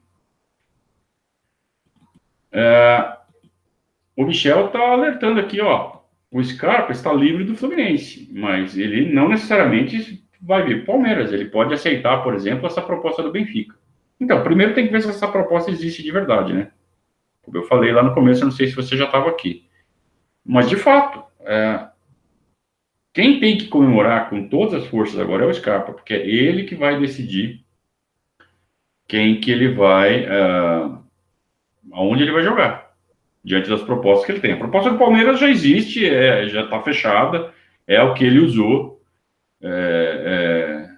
É, o Michel tá alertando aqui, ó. O Scarpa está livre do Fluminense, mas ele não necessariamente vai vir Palmeiras. Ele pode aceitar, por exemplo, essa proposta do Benfica. Então, primeiro tem que ver se essa proposta existe de verdade, né? Como eu falei lá no começo, eu não sei se você já estava aqui. Mas, de fato, é... quem tem que comemorar com todas as forças agora é o Scarpa, porque é ele que vai decidir quem que ele vai... Uh... aonde ele vai jogar, diante das propostas que ele tem. A proposta do Palmeiras já existe, é, já está fechada, é o que ele usou é,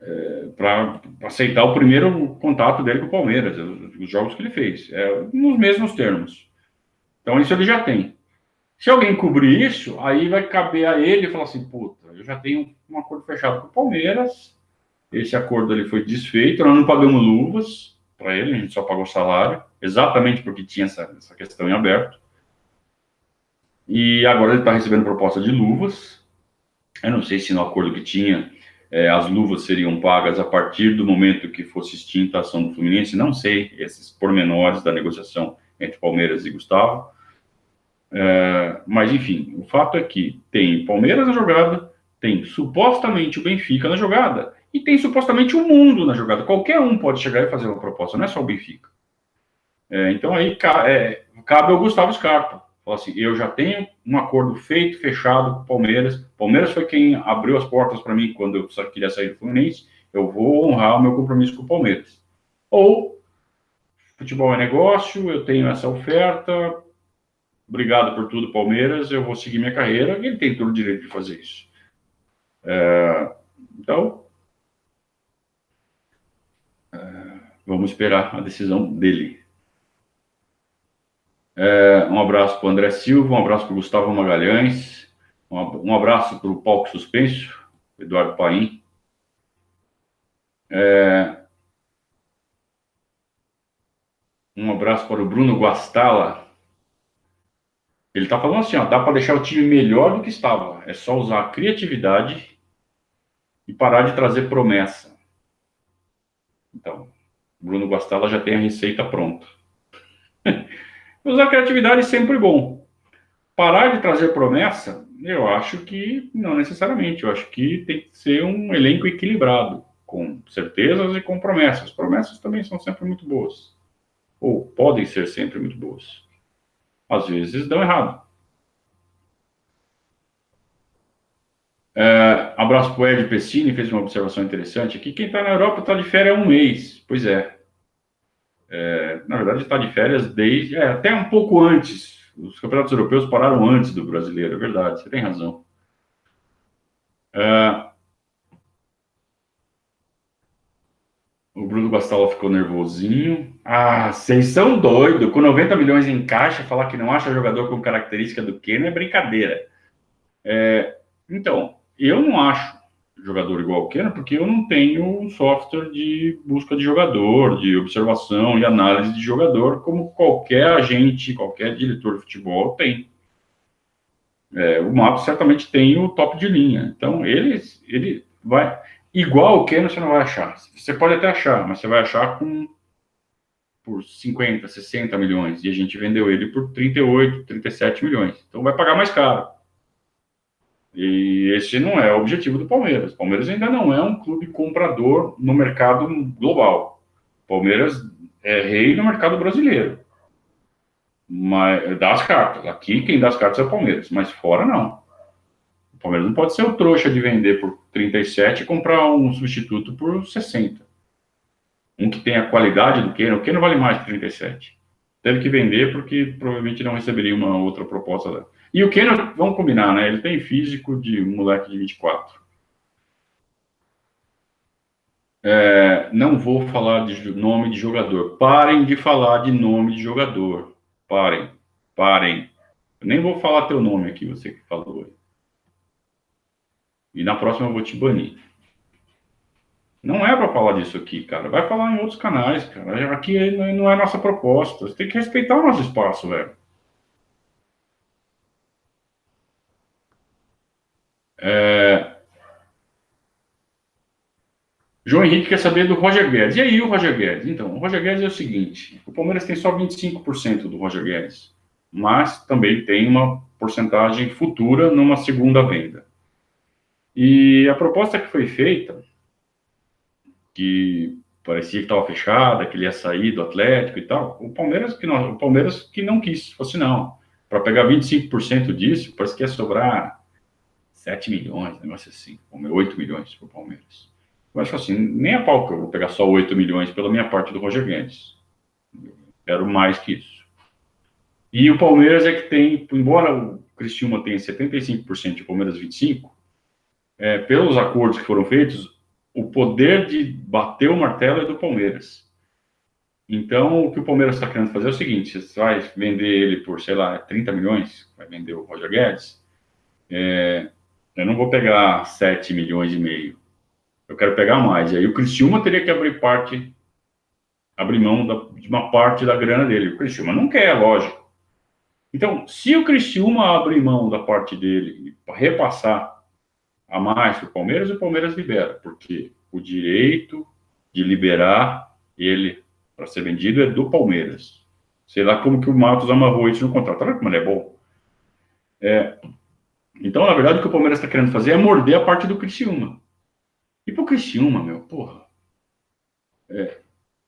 é, é para aceitar o primeiro contato dele com o Palmeiras, os jogos que ele fez, é, nos mesmos termos. Então, isso ele já tem. Se alguém cobrir isso, aí vai caber a ele falar assim: puta, eu já tenho um acordo fechado com o Palmeiras, esse acordo ali foi desfeito, nós não pagamos luvas para ele, a gente só pagou salário, exatamente porque tinha essa, essa questão em aberto. E agora ele está recebendo proposta de luvas. Eu não sei se no acordo que tinha é, as luvas seriam pagas a partir do momento que fosse extinta a ação do Fluminense. Não sei esses pormenores da negociação entre Palmeiras e Gustavo. É, mas, enfim, o fato é que tem Palmeiras na jogada, tem supostamente o Benfica na jogada e tem supostamente o mundo na jogada. Qualquer um pode chegar e fazer uma proposta, não é só o Benfica. É, então aí é, cabe ao Gustavo Scarpa Falou assim: eu já tenho um acordo feito, fechado com o Palmeiras. Palmeiras foi quem abriu as portas para mim quando eu queria sair do Fluminense. Eu vou honrar o meu compromisso com o Palmeiras. Ou, futebol é negócio, eu tenho essa oferta, obrigado por tudo, Palmeiras, eu vou seguir minha carreira. Ele tem todo o direito de fazer isso. É, então, é, vamos esperar a decisão dele. É, um abraço para o André Silva, um abraço para o Gustavo Magalhães, um, abraço para o Palco Suspenso, Eduardo Paim. É, um abraço para o Bruno Guastala. Ele está falando assim, ó, dá para deixar o time melhor do que estava. É só usar a criatividade e parar de trazer promessa. Então, Bruno Guastala já tem a receita pronta. <laughs> Usar criatividade é sempre bom. Parar de trazer promessa, eu acho que não necessariamente. Eu acho que tem que ser um elenco equilibrado, com certezas e com promessas. Promessas também são sempre muito boas. Ou podem ser sempre muito boas. Às vezes dão errado. É, abraço para o Ed Pessini, fez uma observação interessante aqui. Quem está na Europa está de férias há um mês. Pois é. é na verdade, está de férias desde. É, até um pouco antes. Os campeonatos europeus pararam antes do brasileiro, é verdade, você tem razão. É, o Bruno Bastala ficou nervosinho. Ah, vocês são doidos. Com 90 milhões em caixa, falar que não acha jogador com característica do Keno é brincadeira. É, então, eu não acho jogador igual o Keno, porque eu não tenho software de busca de jogador, de observação e análise de jogador, como qualquer agente, qualquer diretor de futebol tem. É, o Mato certamente tem o top de linha. Então, ele, ele vai. Igual o Keno você não vai achar. Você pode até achar, mas você vai achar com por 50, 60 milhões. E a gente vendeu ele por 38, 37 milhões. Então vai pagar mais caro. E esse não é o objetivo do Palmeiras. O Palmeiras ainda não é um clube comprador no mercado global. O Palmeiras é rei no mercado brasileiro. Mas dá as cartas. Aqui quem dá as cartas é o Palmeiras, mas fora não. O Palmeiras não pode ser o trouxa de vender por 37 e comprar um substituto por 60. Um que tem a qualidade do Keno. O Keno vale mais que 37. Teve que vender porque provavelmente não receberia uma outra proposta e o Keno, vamos combinar, né? Ele tem físico de um moleque de 24. É, não vou falar de nome de jogador. Parem de falar de nome de jogador. Parem. Parem. Eu nem vou falar teu nome aqui, você que falou. E na próxima eu vou te banir. Não é para falar disso aqui, cara. Vai falar em outros canais, cara. Aqui não é nossa proposta. Você tem que respeitar o nosso espaço, velho. É... João Henrique quer saber do Roger Guedes. E aí, o Roger Guedes? Então, o Roger Guedes é o seguinte: o Palmeiras tem só 25% do Roger Guedes, mas também tem uma porcentagem futura numa segunda venda. E a proposta que foi feita, que parecia que estava fechada, que ele ia sair do Atlético e tal, o Palmeiras que não, o Palmeiras que não quis, fosse não. Para pegar 25% disso, parece que ia sobrar 7 milhões, negócio assim, 8 milhões para o Palmeiras. Eu acho assim, nem a pau que eu vou pegar só 8 milhões pela minha parte do Roger Guedes. quero mais que isso. E o Palmeiras é que tem, embora o Cristiúma tenha 75% e o Palmeiras 25%, é, pelos acordos que foram feitos, o poder de bater o martelo é do Palmeiras. Então, o que o Palmeiras está querendo fazer é o seguinte: você vai vender ele por, sei lá, 30 milhões, vai vender o Roger Guedes, é, eu não vou pegar 7 milhões e meio. Eu quero pegar mais. E aí o Criciúma teria que abrir parte, abrir mão da, de uma parte da grana dele. O Criciúma não quer, lógico. Então, se o Criciúma abrir mão da parte dele e repassar a mais para o Palmeiras, o Palmeiras libera, porque o direito de liberar ele para ser vendido é do Palmeiras. Sei lá como que o Matos amarrou isso no contrato. Olha como ele é bom. É, então, na verdade, o que o Palmeiras está querendo fazer é morder a parte do Criciúma. E pro Criciúma, meu, porra. É,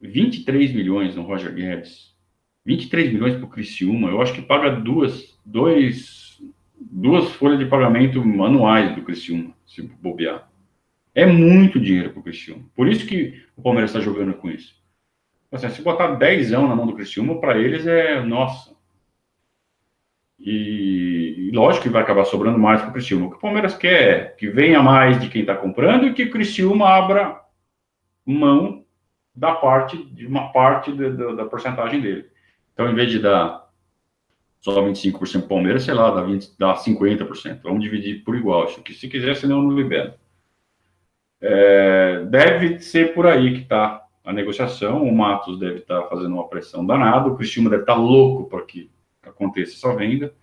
23 milhões no Roger Guedes. 23 milhões pro Criciúma. Eu acho que paga duas, dois, duas folhas de pagamento anuais do Criciúma, se bobear. É muito dinheiro pro Criciúma. Por isso que o Palmeiras está jogando com isso. Assim, se botar 10 na mão do Criciúma, para eles é, nossa, e, e, lógico que vai acabar sobrando mais para o Criciúma. O que o Palmeiras quer é que venha mais de quem está comprando e que o Criciúma abra mão da parte, de uma parte de, de, da porcentagem dele. Então, em vez de dar só 25% Palmeiras, sei lá, dá, 20, dá 50%. Vamos dividir por igual. Se quiser, senão não libero. É, deve ser por aí que está a negociação. O Matos deve estar tá fazendo uma pressão danada. O Cristiano deve estar tá louco para que aconteça essa venda.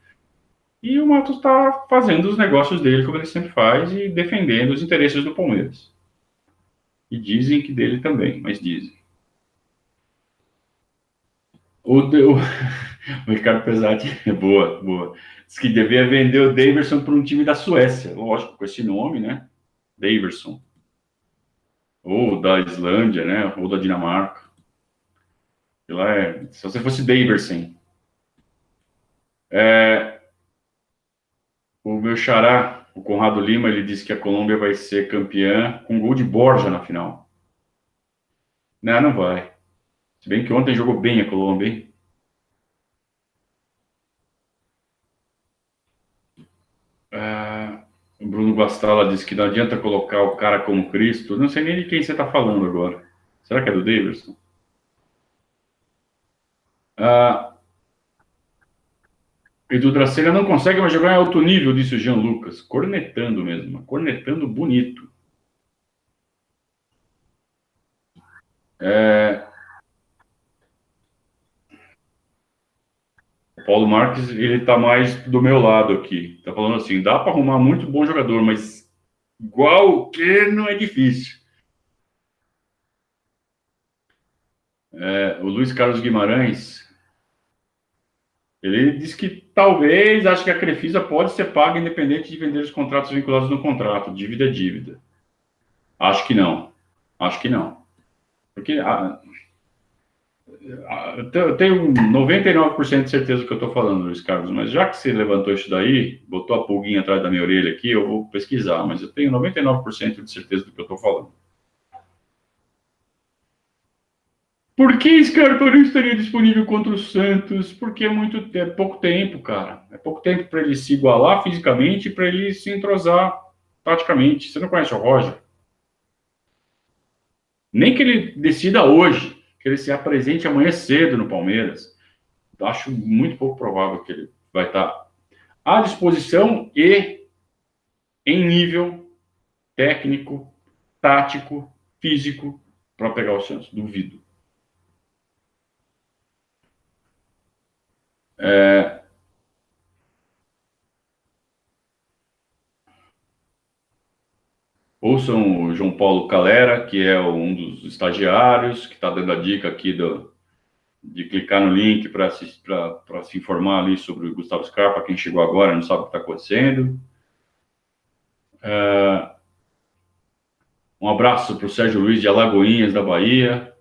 E o Matos está fazendo os negócios dele, como ele sempre faz, e defendendo os interesses do Palmeiras. E dizem que dele também, mas dizem. O, o, <laughs> o Ricardo Pesati, <laughs> boa, boa. Diz que devia vender o Daverson para um time da Suécia. Lógico, com esse nome, né? Daverson. Ou da Islândia, né? Ou da Dinamarca. Lá é, se você fosse Daverson. É, o meu xará, o Conrado Lima, ele disse que a Colômbia vai ser campeã com gol de Borja na final. Não, não vai. Se bem que ontem jogou bem a Colômbia, hein? Ah, o Bruno Bastala disse que não adianta colocar o cara como Cristo. Não sei nem de quem você está falando agora. Será que é do Davidson? Ah, Edu Dracena não consegue mais jogar em alto nível, disse o Jean Lucas. Cornetando mesmo, cornetando bonito. É, Paulo Marques, ele tá mais do meu lado aqui. Tá falando assim, dá para arrumar muito bom jogador, mas igual o que não é difícil. É, o Luiz Carlos Guimarães, ele diz que talvez, acho que a Crefisa pode ser paga independente de vender os contratos vinculados no contrato. Dívida é dívida. Acho que não. Acho que não. Porque a, eu tenho 99% de certeza do que eu estou falando, Luiz Carlos, mas já que você levantou isso daí, botou a pulguinha atrás da minha orelha aqui, eu vou pesquisar, mas eu tenho 99% de certeza do que eu estou falando. Por que Scarpa não estaria disponível contra o Santos? Porque é muito é pouco tempo, cara. É pouco tempo para ele se igualar fisicamente e para ele se entrosar taticamente. Você não conhece o Roger? Nem que ele decida hoje que ele se apresente amanhã cedo no Palmeiras. Acho muito pouco provável que ele vai estar à disposição e em nível técnico, tático, físico para pegar o Santos. Duvido. É... Ouçam o João Paulo Calera, que é um dos estagiários, que está dando a dica aqui do, de clicar no link para se, se informar ali sobre o Gustavo Scarpa, quem chegou agora não sabe o que está acontecendo. É, um abraço para o Sérgio Luiz de Alagoinhas, da Bahia.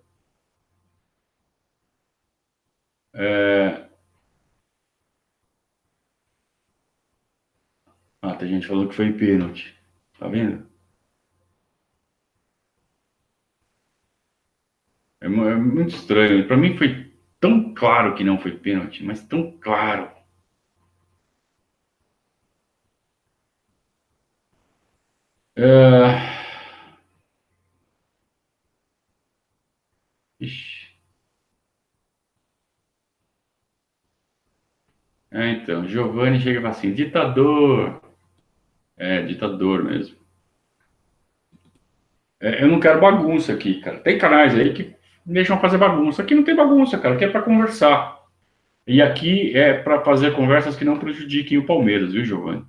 É... Tem gente falando que foi pênalti. Tá vendo? É, é muito estranho. Para mim foi tão claro que não foi pênalti, mas tão claro. É... É, então, Giovanni chega assim, ditador. É, ditador mesmo. É, eu não quero bagunça aqui, cara. Tem canais aí que deixam fazer bagunça. Aqui não tem bagunça, cara. Aqui é para conversar. E aqui é para fazer conversas que não prejudiquem o Palmeiras, viu, Giovanni?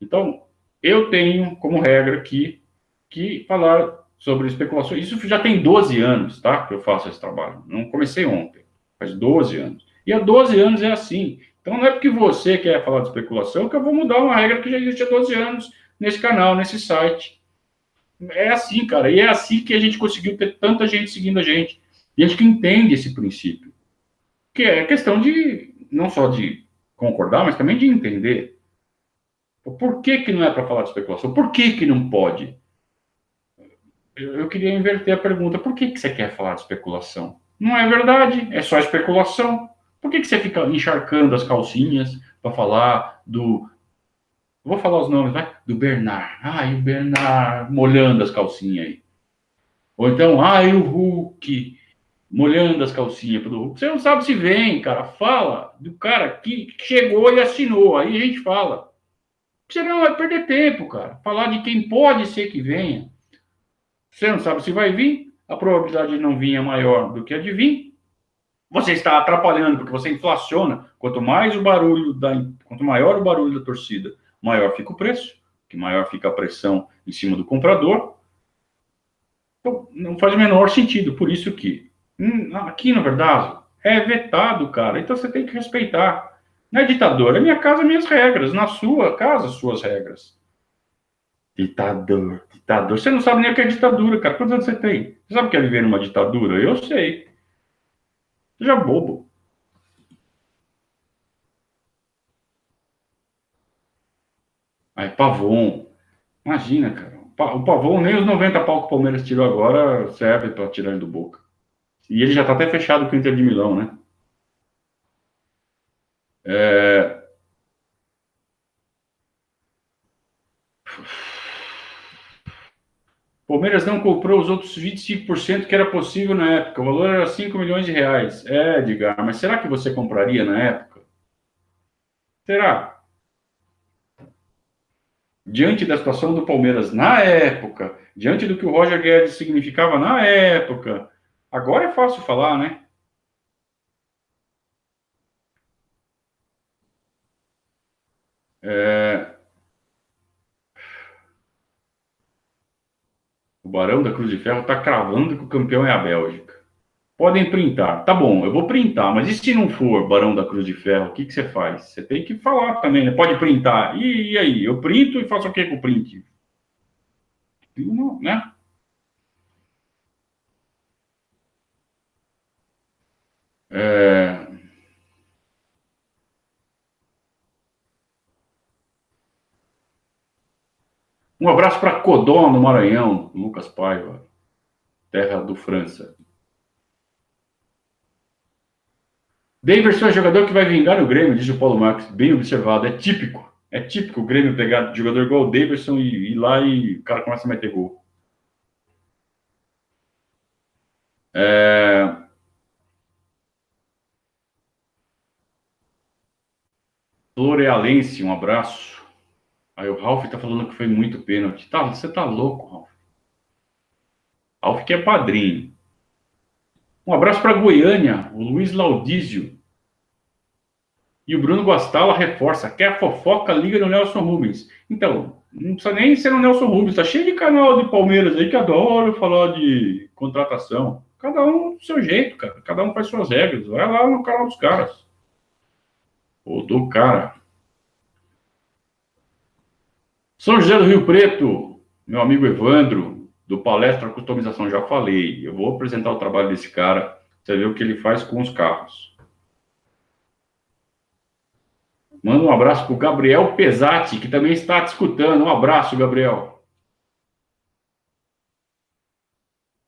Então, eu tenho como regra aqui que falar sobre especulações. Isso já tem 12 anos, tá? Que eu faço esse trabalho. Não comecei ontem. Faz 12 anos. E há 12 anos é assim. Então, não é porque você quer falar de especulação que eu vou mudar uma regra que já existe há 12 anos nesse canal, nesse site. É assim, cara. E é assim que a gente conseguiu ter tanta gente seguindo a gente. E gente entende esse princípio. Que é questão de, não só de concordar, mas também de entender. Por que, que não é para falar de especulação? Por que, que não pode? Eu, eu queria inverter a pergunta. Por que, que você quer falar de especulação? Não é verdade, é só especulação. Por que, que você fica encharcando as calcinhas para falar do. Vou falar os nomes, vai? Do Bernard. Ai, o Bernard molhando as calcinhas aí. Ou então, ai, o Hulk molhando as calcinhas pro Hulk. Você não sabe se vem, cara. Fala do cara que chegou e assinou. Aí a gente fala. Você não vai perder tempo, cara. Falar de quem pode ser que venha. Você não sabe se vai vir. A probabilidade de não vir é maior do que a de vir. Você está atrapalhando, porque você inflaciona. Quanto mais o barulho da, quanto maior o barulho da torcida, maior fica o preço, que maior fica a pressão em cima do comprador. Então, não faz o menor sentido. Por isso que hum, aqui, na verdade, é vetado, cara. Então você tem que respeitar. Não é ditador, é minha casa, minhas regras. Na sua casa, suas regras. Ditador, ditador. Você não sabe nem o que é ditadura, cara. Quantos anos você tem? Você sabe o que é viver numa ditadura? Eu sei. Seja bobo. Aí, Pavon. Imagina, cara. O Pavon, nem os 90 pau que o Palmeiras tirou agora serve para tirar ele do boca. E ele já está até fechado com o Inter de Milão, né? É... Palmeiras não comprou os outros 25% que era possível na época. O valor era 5 milhões de reais. É, Edgar, mas será que você compraria na época? Será? Diante da situação do Palmeiras na época, diante do que o Roger Guedes significava na época, agora é fácil falar, né? É, O Barão da Cruz de Ferro está cravando que o campeão é a Bélgica. Podem printar. Tá bom, eu vou printar, mas e se não for Barão da Cruz de Ferro, o que, que você faz? Você tem que falar também, né? Pode printar. E, e aí? Eu printo e faço o que com o print? Não, né? É... Um abraço para Codó, no Maranhão, Lucas Paiva, terra do França. Davidson é jogador que vai vingar o Grêmio, diz o Paulo Marques. Bem observado, é típico. É típico o Grêmio pegar jogador igual o Davidson e ir lá e o cara começa a meter gol. É... Florealense, um abraço. Aí o Ralph tá falando que foi muito pênalti. Tá, você tá louco, Ralph. Ralph que é padrinho. Um abraço para Goiânia, o Luiz Laudísio. E o Bruno Guastala reforça. Quer fofoca? Liga no Nelson Rubens. Então, não precisa nem ser no Nelson Rubens. Tá cheio de canal de Palmeiras aí que adora falar de contratação. Cada um do seu jeito, cara. Cada um faz suas regras. Vai lá no canal dos caras. Ou do cara. São José do Rio Preto, meu amigo Evandro, do Palestra Customização, já falei. Eu vou apresentar o trabalho desse cara, você vê o que ele faz com os carros. Manda um abraço para o Gabriel Pesati, que também está te escutando. Um abraço, Gabriel.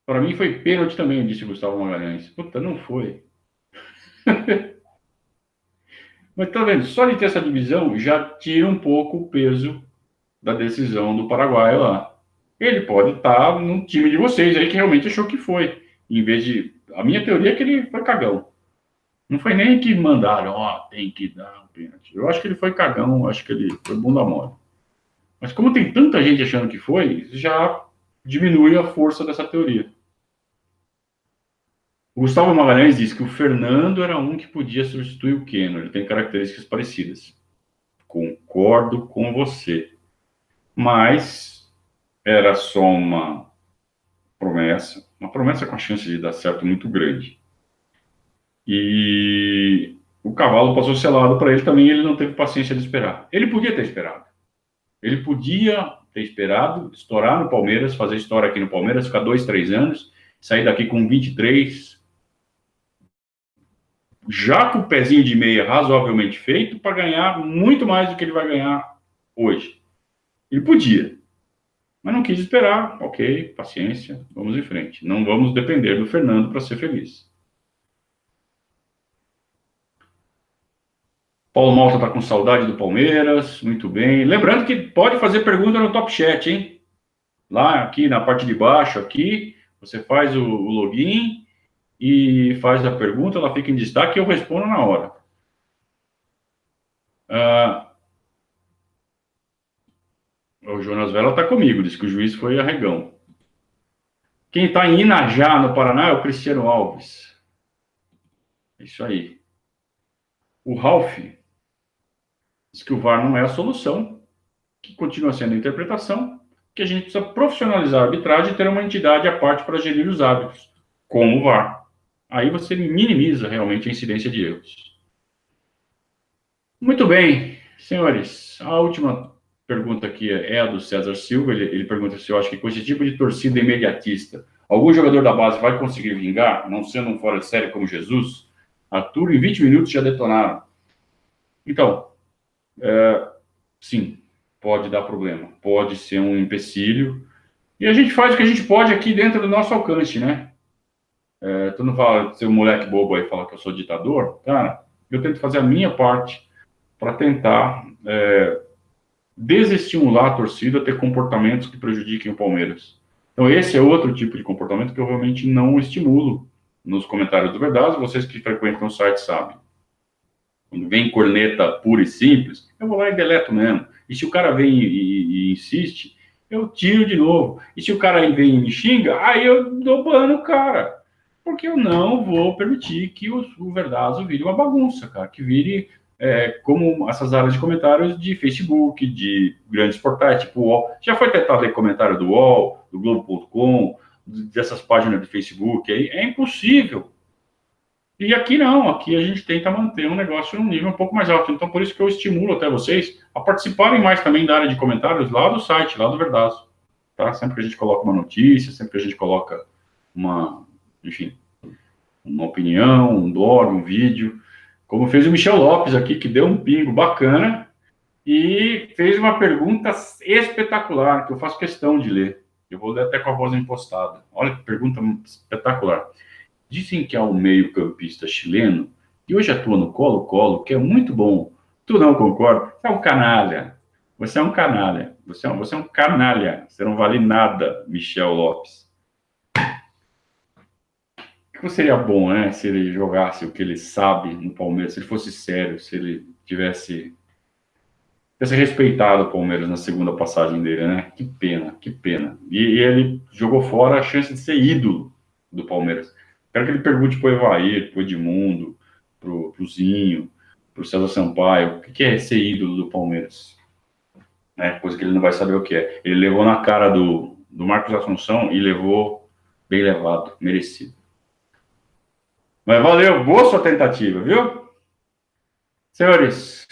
Para mim foi pênalti também, disse Gustavo Magalhães. Puta, não foi. <laughs> Mas tá vendo, só de ter essa divisão já tira um pouco o peso da decisão do Paraguai lá. Ele pode estar no time de vocês aí que realmente achou que foi. Em vez de. A minha teoria é que ele foi cagão. Não foi nem que mandaram, ó, oh, tem que dar um pênalti. Eu acho que ele foi cagão, acho que ele foi bunda mole. Mas como tem tanta gente achando que foi, já diminui a força dessa teoria. O Gustavo Magalhães diz que o Fernando era um que podia substituir o Keno. Ele tem características parecidas. Concordo com você mas era só uma promessa, uma promessa com a chance de dar certo muito grande. E o cavalo passou selado para ele também, ele não teve paciência de esperar. Ele podia ter esperado. Ele podia ter esperado, estourar no Palmeiras, fazer história aqui no Palmeiras, ficar dois, três anos, sair daqui com 23, já com o pezinho de meia razoavelmente feito, para ganhar muito mais do que ele vai ganhar hoje. Ele podia, mas não quis esperar. Ok, paciência, vamos em frente. Não vamos depender do Fernando para ser feliz. Paulo Malta está com saudade do Palmeiras, muito bem. Lembrando que pode fazer pergunta no Top Chat, hein? Lá aqui na parte de baixo, aqui, você faz o, o login e faz a pergunta, ela fica em destaque e eu respondo na hora. Ah, o Jonas Vela está comigo, diz que o juiz foi arregão. Quem está em Inajá, no Paraná, é o Cristiano Alves. É isso aí. O Ralph diz que o VAR não é a solução, que continua sendo a interpretação, que a gente precisa profissionalizar a arbitragem e ter uma entidade à parte para gerir os hábitos, como o VAR. Aí você minimiza realmente a incidência de erros. Muito bem, senhores. A última pergunta aqui é a do César Silva. Ele, ele pergunta se eu acho que com esse tipo de torcida imediatista, algum jogador da base vai conseguir vingar, não sendo um fora de série como Jesus? Arthur, em 20 minutos já detonaram. Então, é, sim, pode dar problema, pode ser um empecilho. E a gente faz o que a gente pode aqui dentro do nosso alcance, né? É, tu não fala, ser um moleque bobo aí fala que eu sou ditador, cara, eu tento fazer a minha parte para tentar é, desestimular a torcida a ter comportamentos que prejudiquem o Palmeiras. Então, esse é outro tipo de comportamento que eu realmente não estimulo nos comentários do Verdade. Vocês que frequentam o site sabem. Quando vem corneta pura e simples, eu vou lá e deleto mesmo. E se o cara vem e, e, e insiste, eu tiro de novo. E se o cara vem e me xinga, aí eu dou bano, cara. Porque eu não vou permitir que o, o Verdazo vire uma bagunça, cara. Que vire é, como essas áreas de comentários de Facebook, de grandes portais, tipo UOL. Já foi tentado ler comentário do UOL, do Globo.com, dessas páginas de Facebook aí. É impossível. E aqui não, aqui a gente tenta manter um negócio num nível um pouco mais alto. Então, por isso que eu estimulo até vocês a participarem mais também da área de comentários lá do site, lá do Verdaço. Tá? Sempre que a gente coloca uma notícia, sempre que a gente coloca uma, enfim, uma opinião, um blog, um vídeo, como fez o Michel Lopes aqui, que deu um pingo bacana e fez uma pergunta espetacular, que eu faço questão de ler. Eu vou ler até com a voz impostada. Olha que pergunta espetacular. Dizem que há um meio-campista chileno que hoje atua no Colo-Colo, que é muito bom. Tu não concorda? Você é um canalha. Você é um canalha. Você é um, você é um canalha. Você não vale nada, Michel Lopes que seria bom, né? Se ele jogasse o que ele sabe no Palmeiras, se ele fosse sério, se ele tivesse, tivesse respeitado o Palmeiras na segunda passagem dele, né? Que pena, que pena. E, e ele jogou fora a chance de ser ídolo do Palmeiras. Quero que ele pergunte pro Evair, pro Edmundo, pro, pro Zinho, pro César Sampaio, o que é ser ídolo do Palmeiras? Né? Coisa que ele não vai saber o que é. Ele levou na cara do, do Marcos Assunção e levou bem levado, merecido. Mas valeu, boa sua tentativa, viu? Senhores,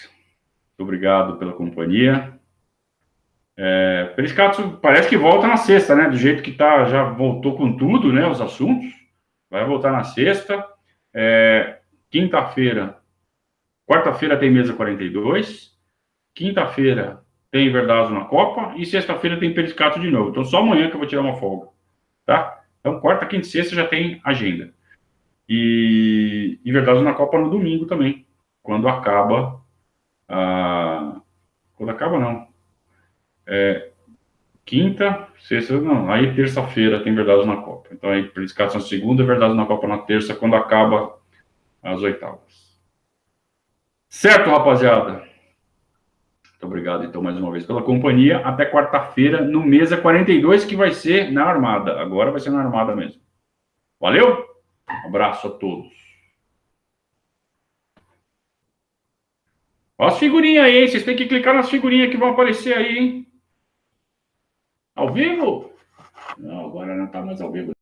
muito obrigado pela companhia. É, Periscato parece que volta na sexta, né? Do jeito que tá, já voltou com tudo, né? Os assuntos. Vai voltar na sexta. É, Quinta-feira, quarta-feira tem mesa 42. Quinta-feira tem Verdazo na Copa. E sexta-feira tem Periscato de novo. Então só amanhã que eu vou tirar uma folga. Tá? Então quarta, quinta e sexta já tem agenda. E, e Verdade na Copa no domingo também, quando acaba. A, quando acaba, não. É, quinta, sexta, não. Aí terça-feira tem Verdade na Copa. Então aí Prediscação segunda, Verdade na Copa na terça, quando acaba as oitavas. Certo, rapaziada? Muito obrigado, então, mais uma vez pela companhia. Até quarta-feira, no Mesa 42, que vai ser na Armada. Agora vai ser na Armada mesmo. Valeu? Um abraço a todos. Olha as figurinhas aí, hein? Vocês têm que clicar nas figurinhas que vão aparecer aí, hein? Ao vivo? Não, agora não está mais ao vivo.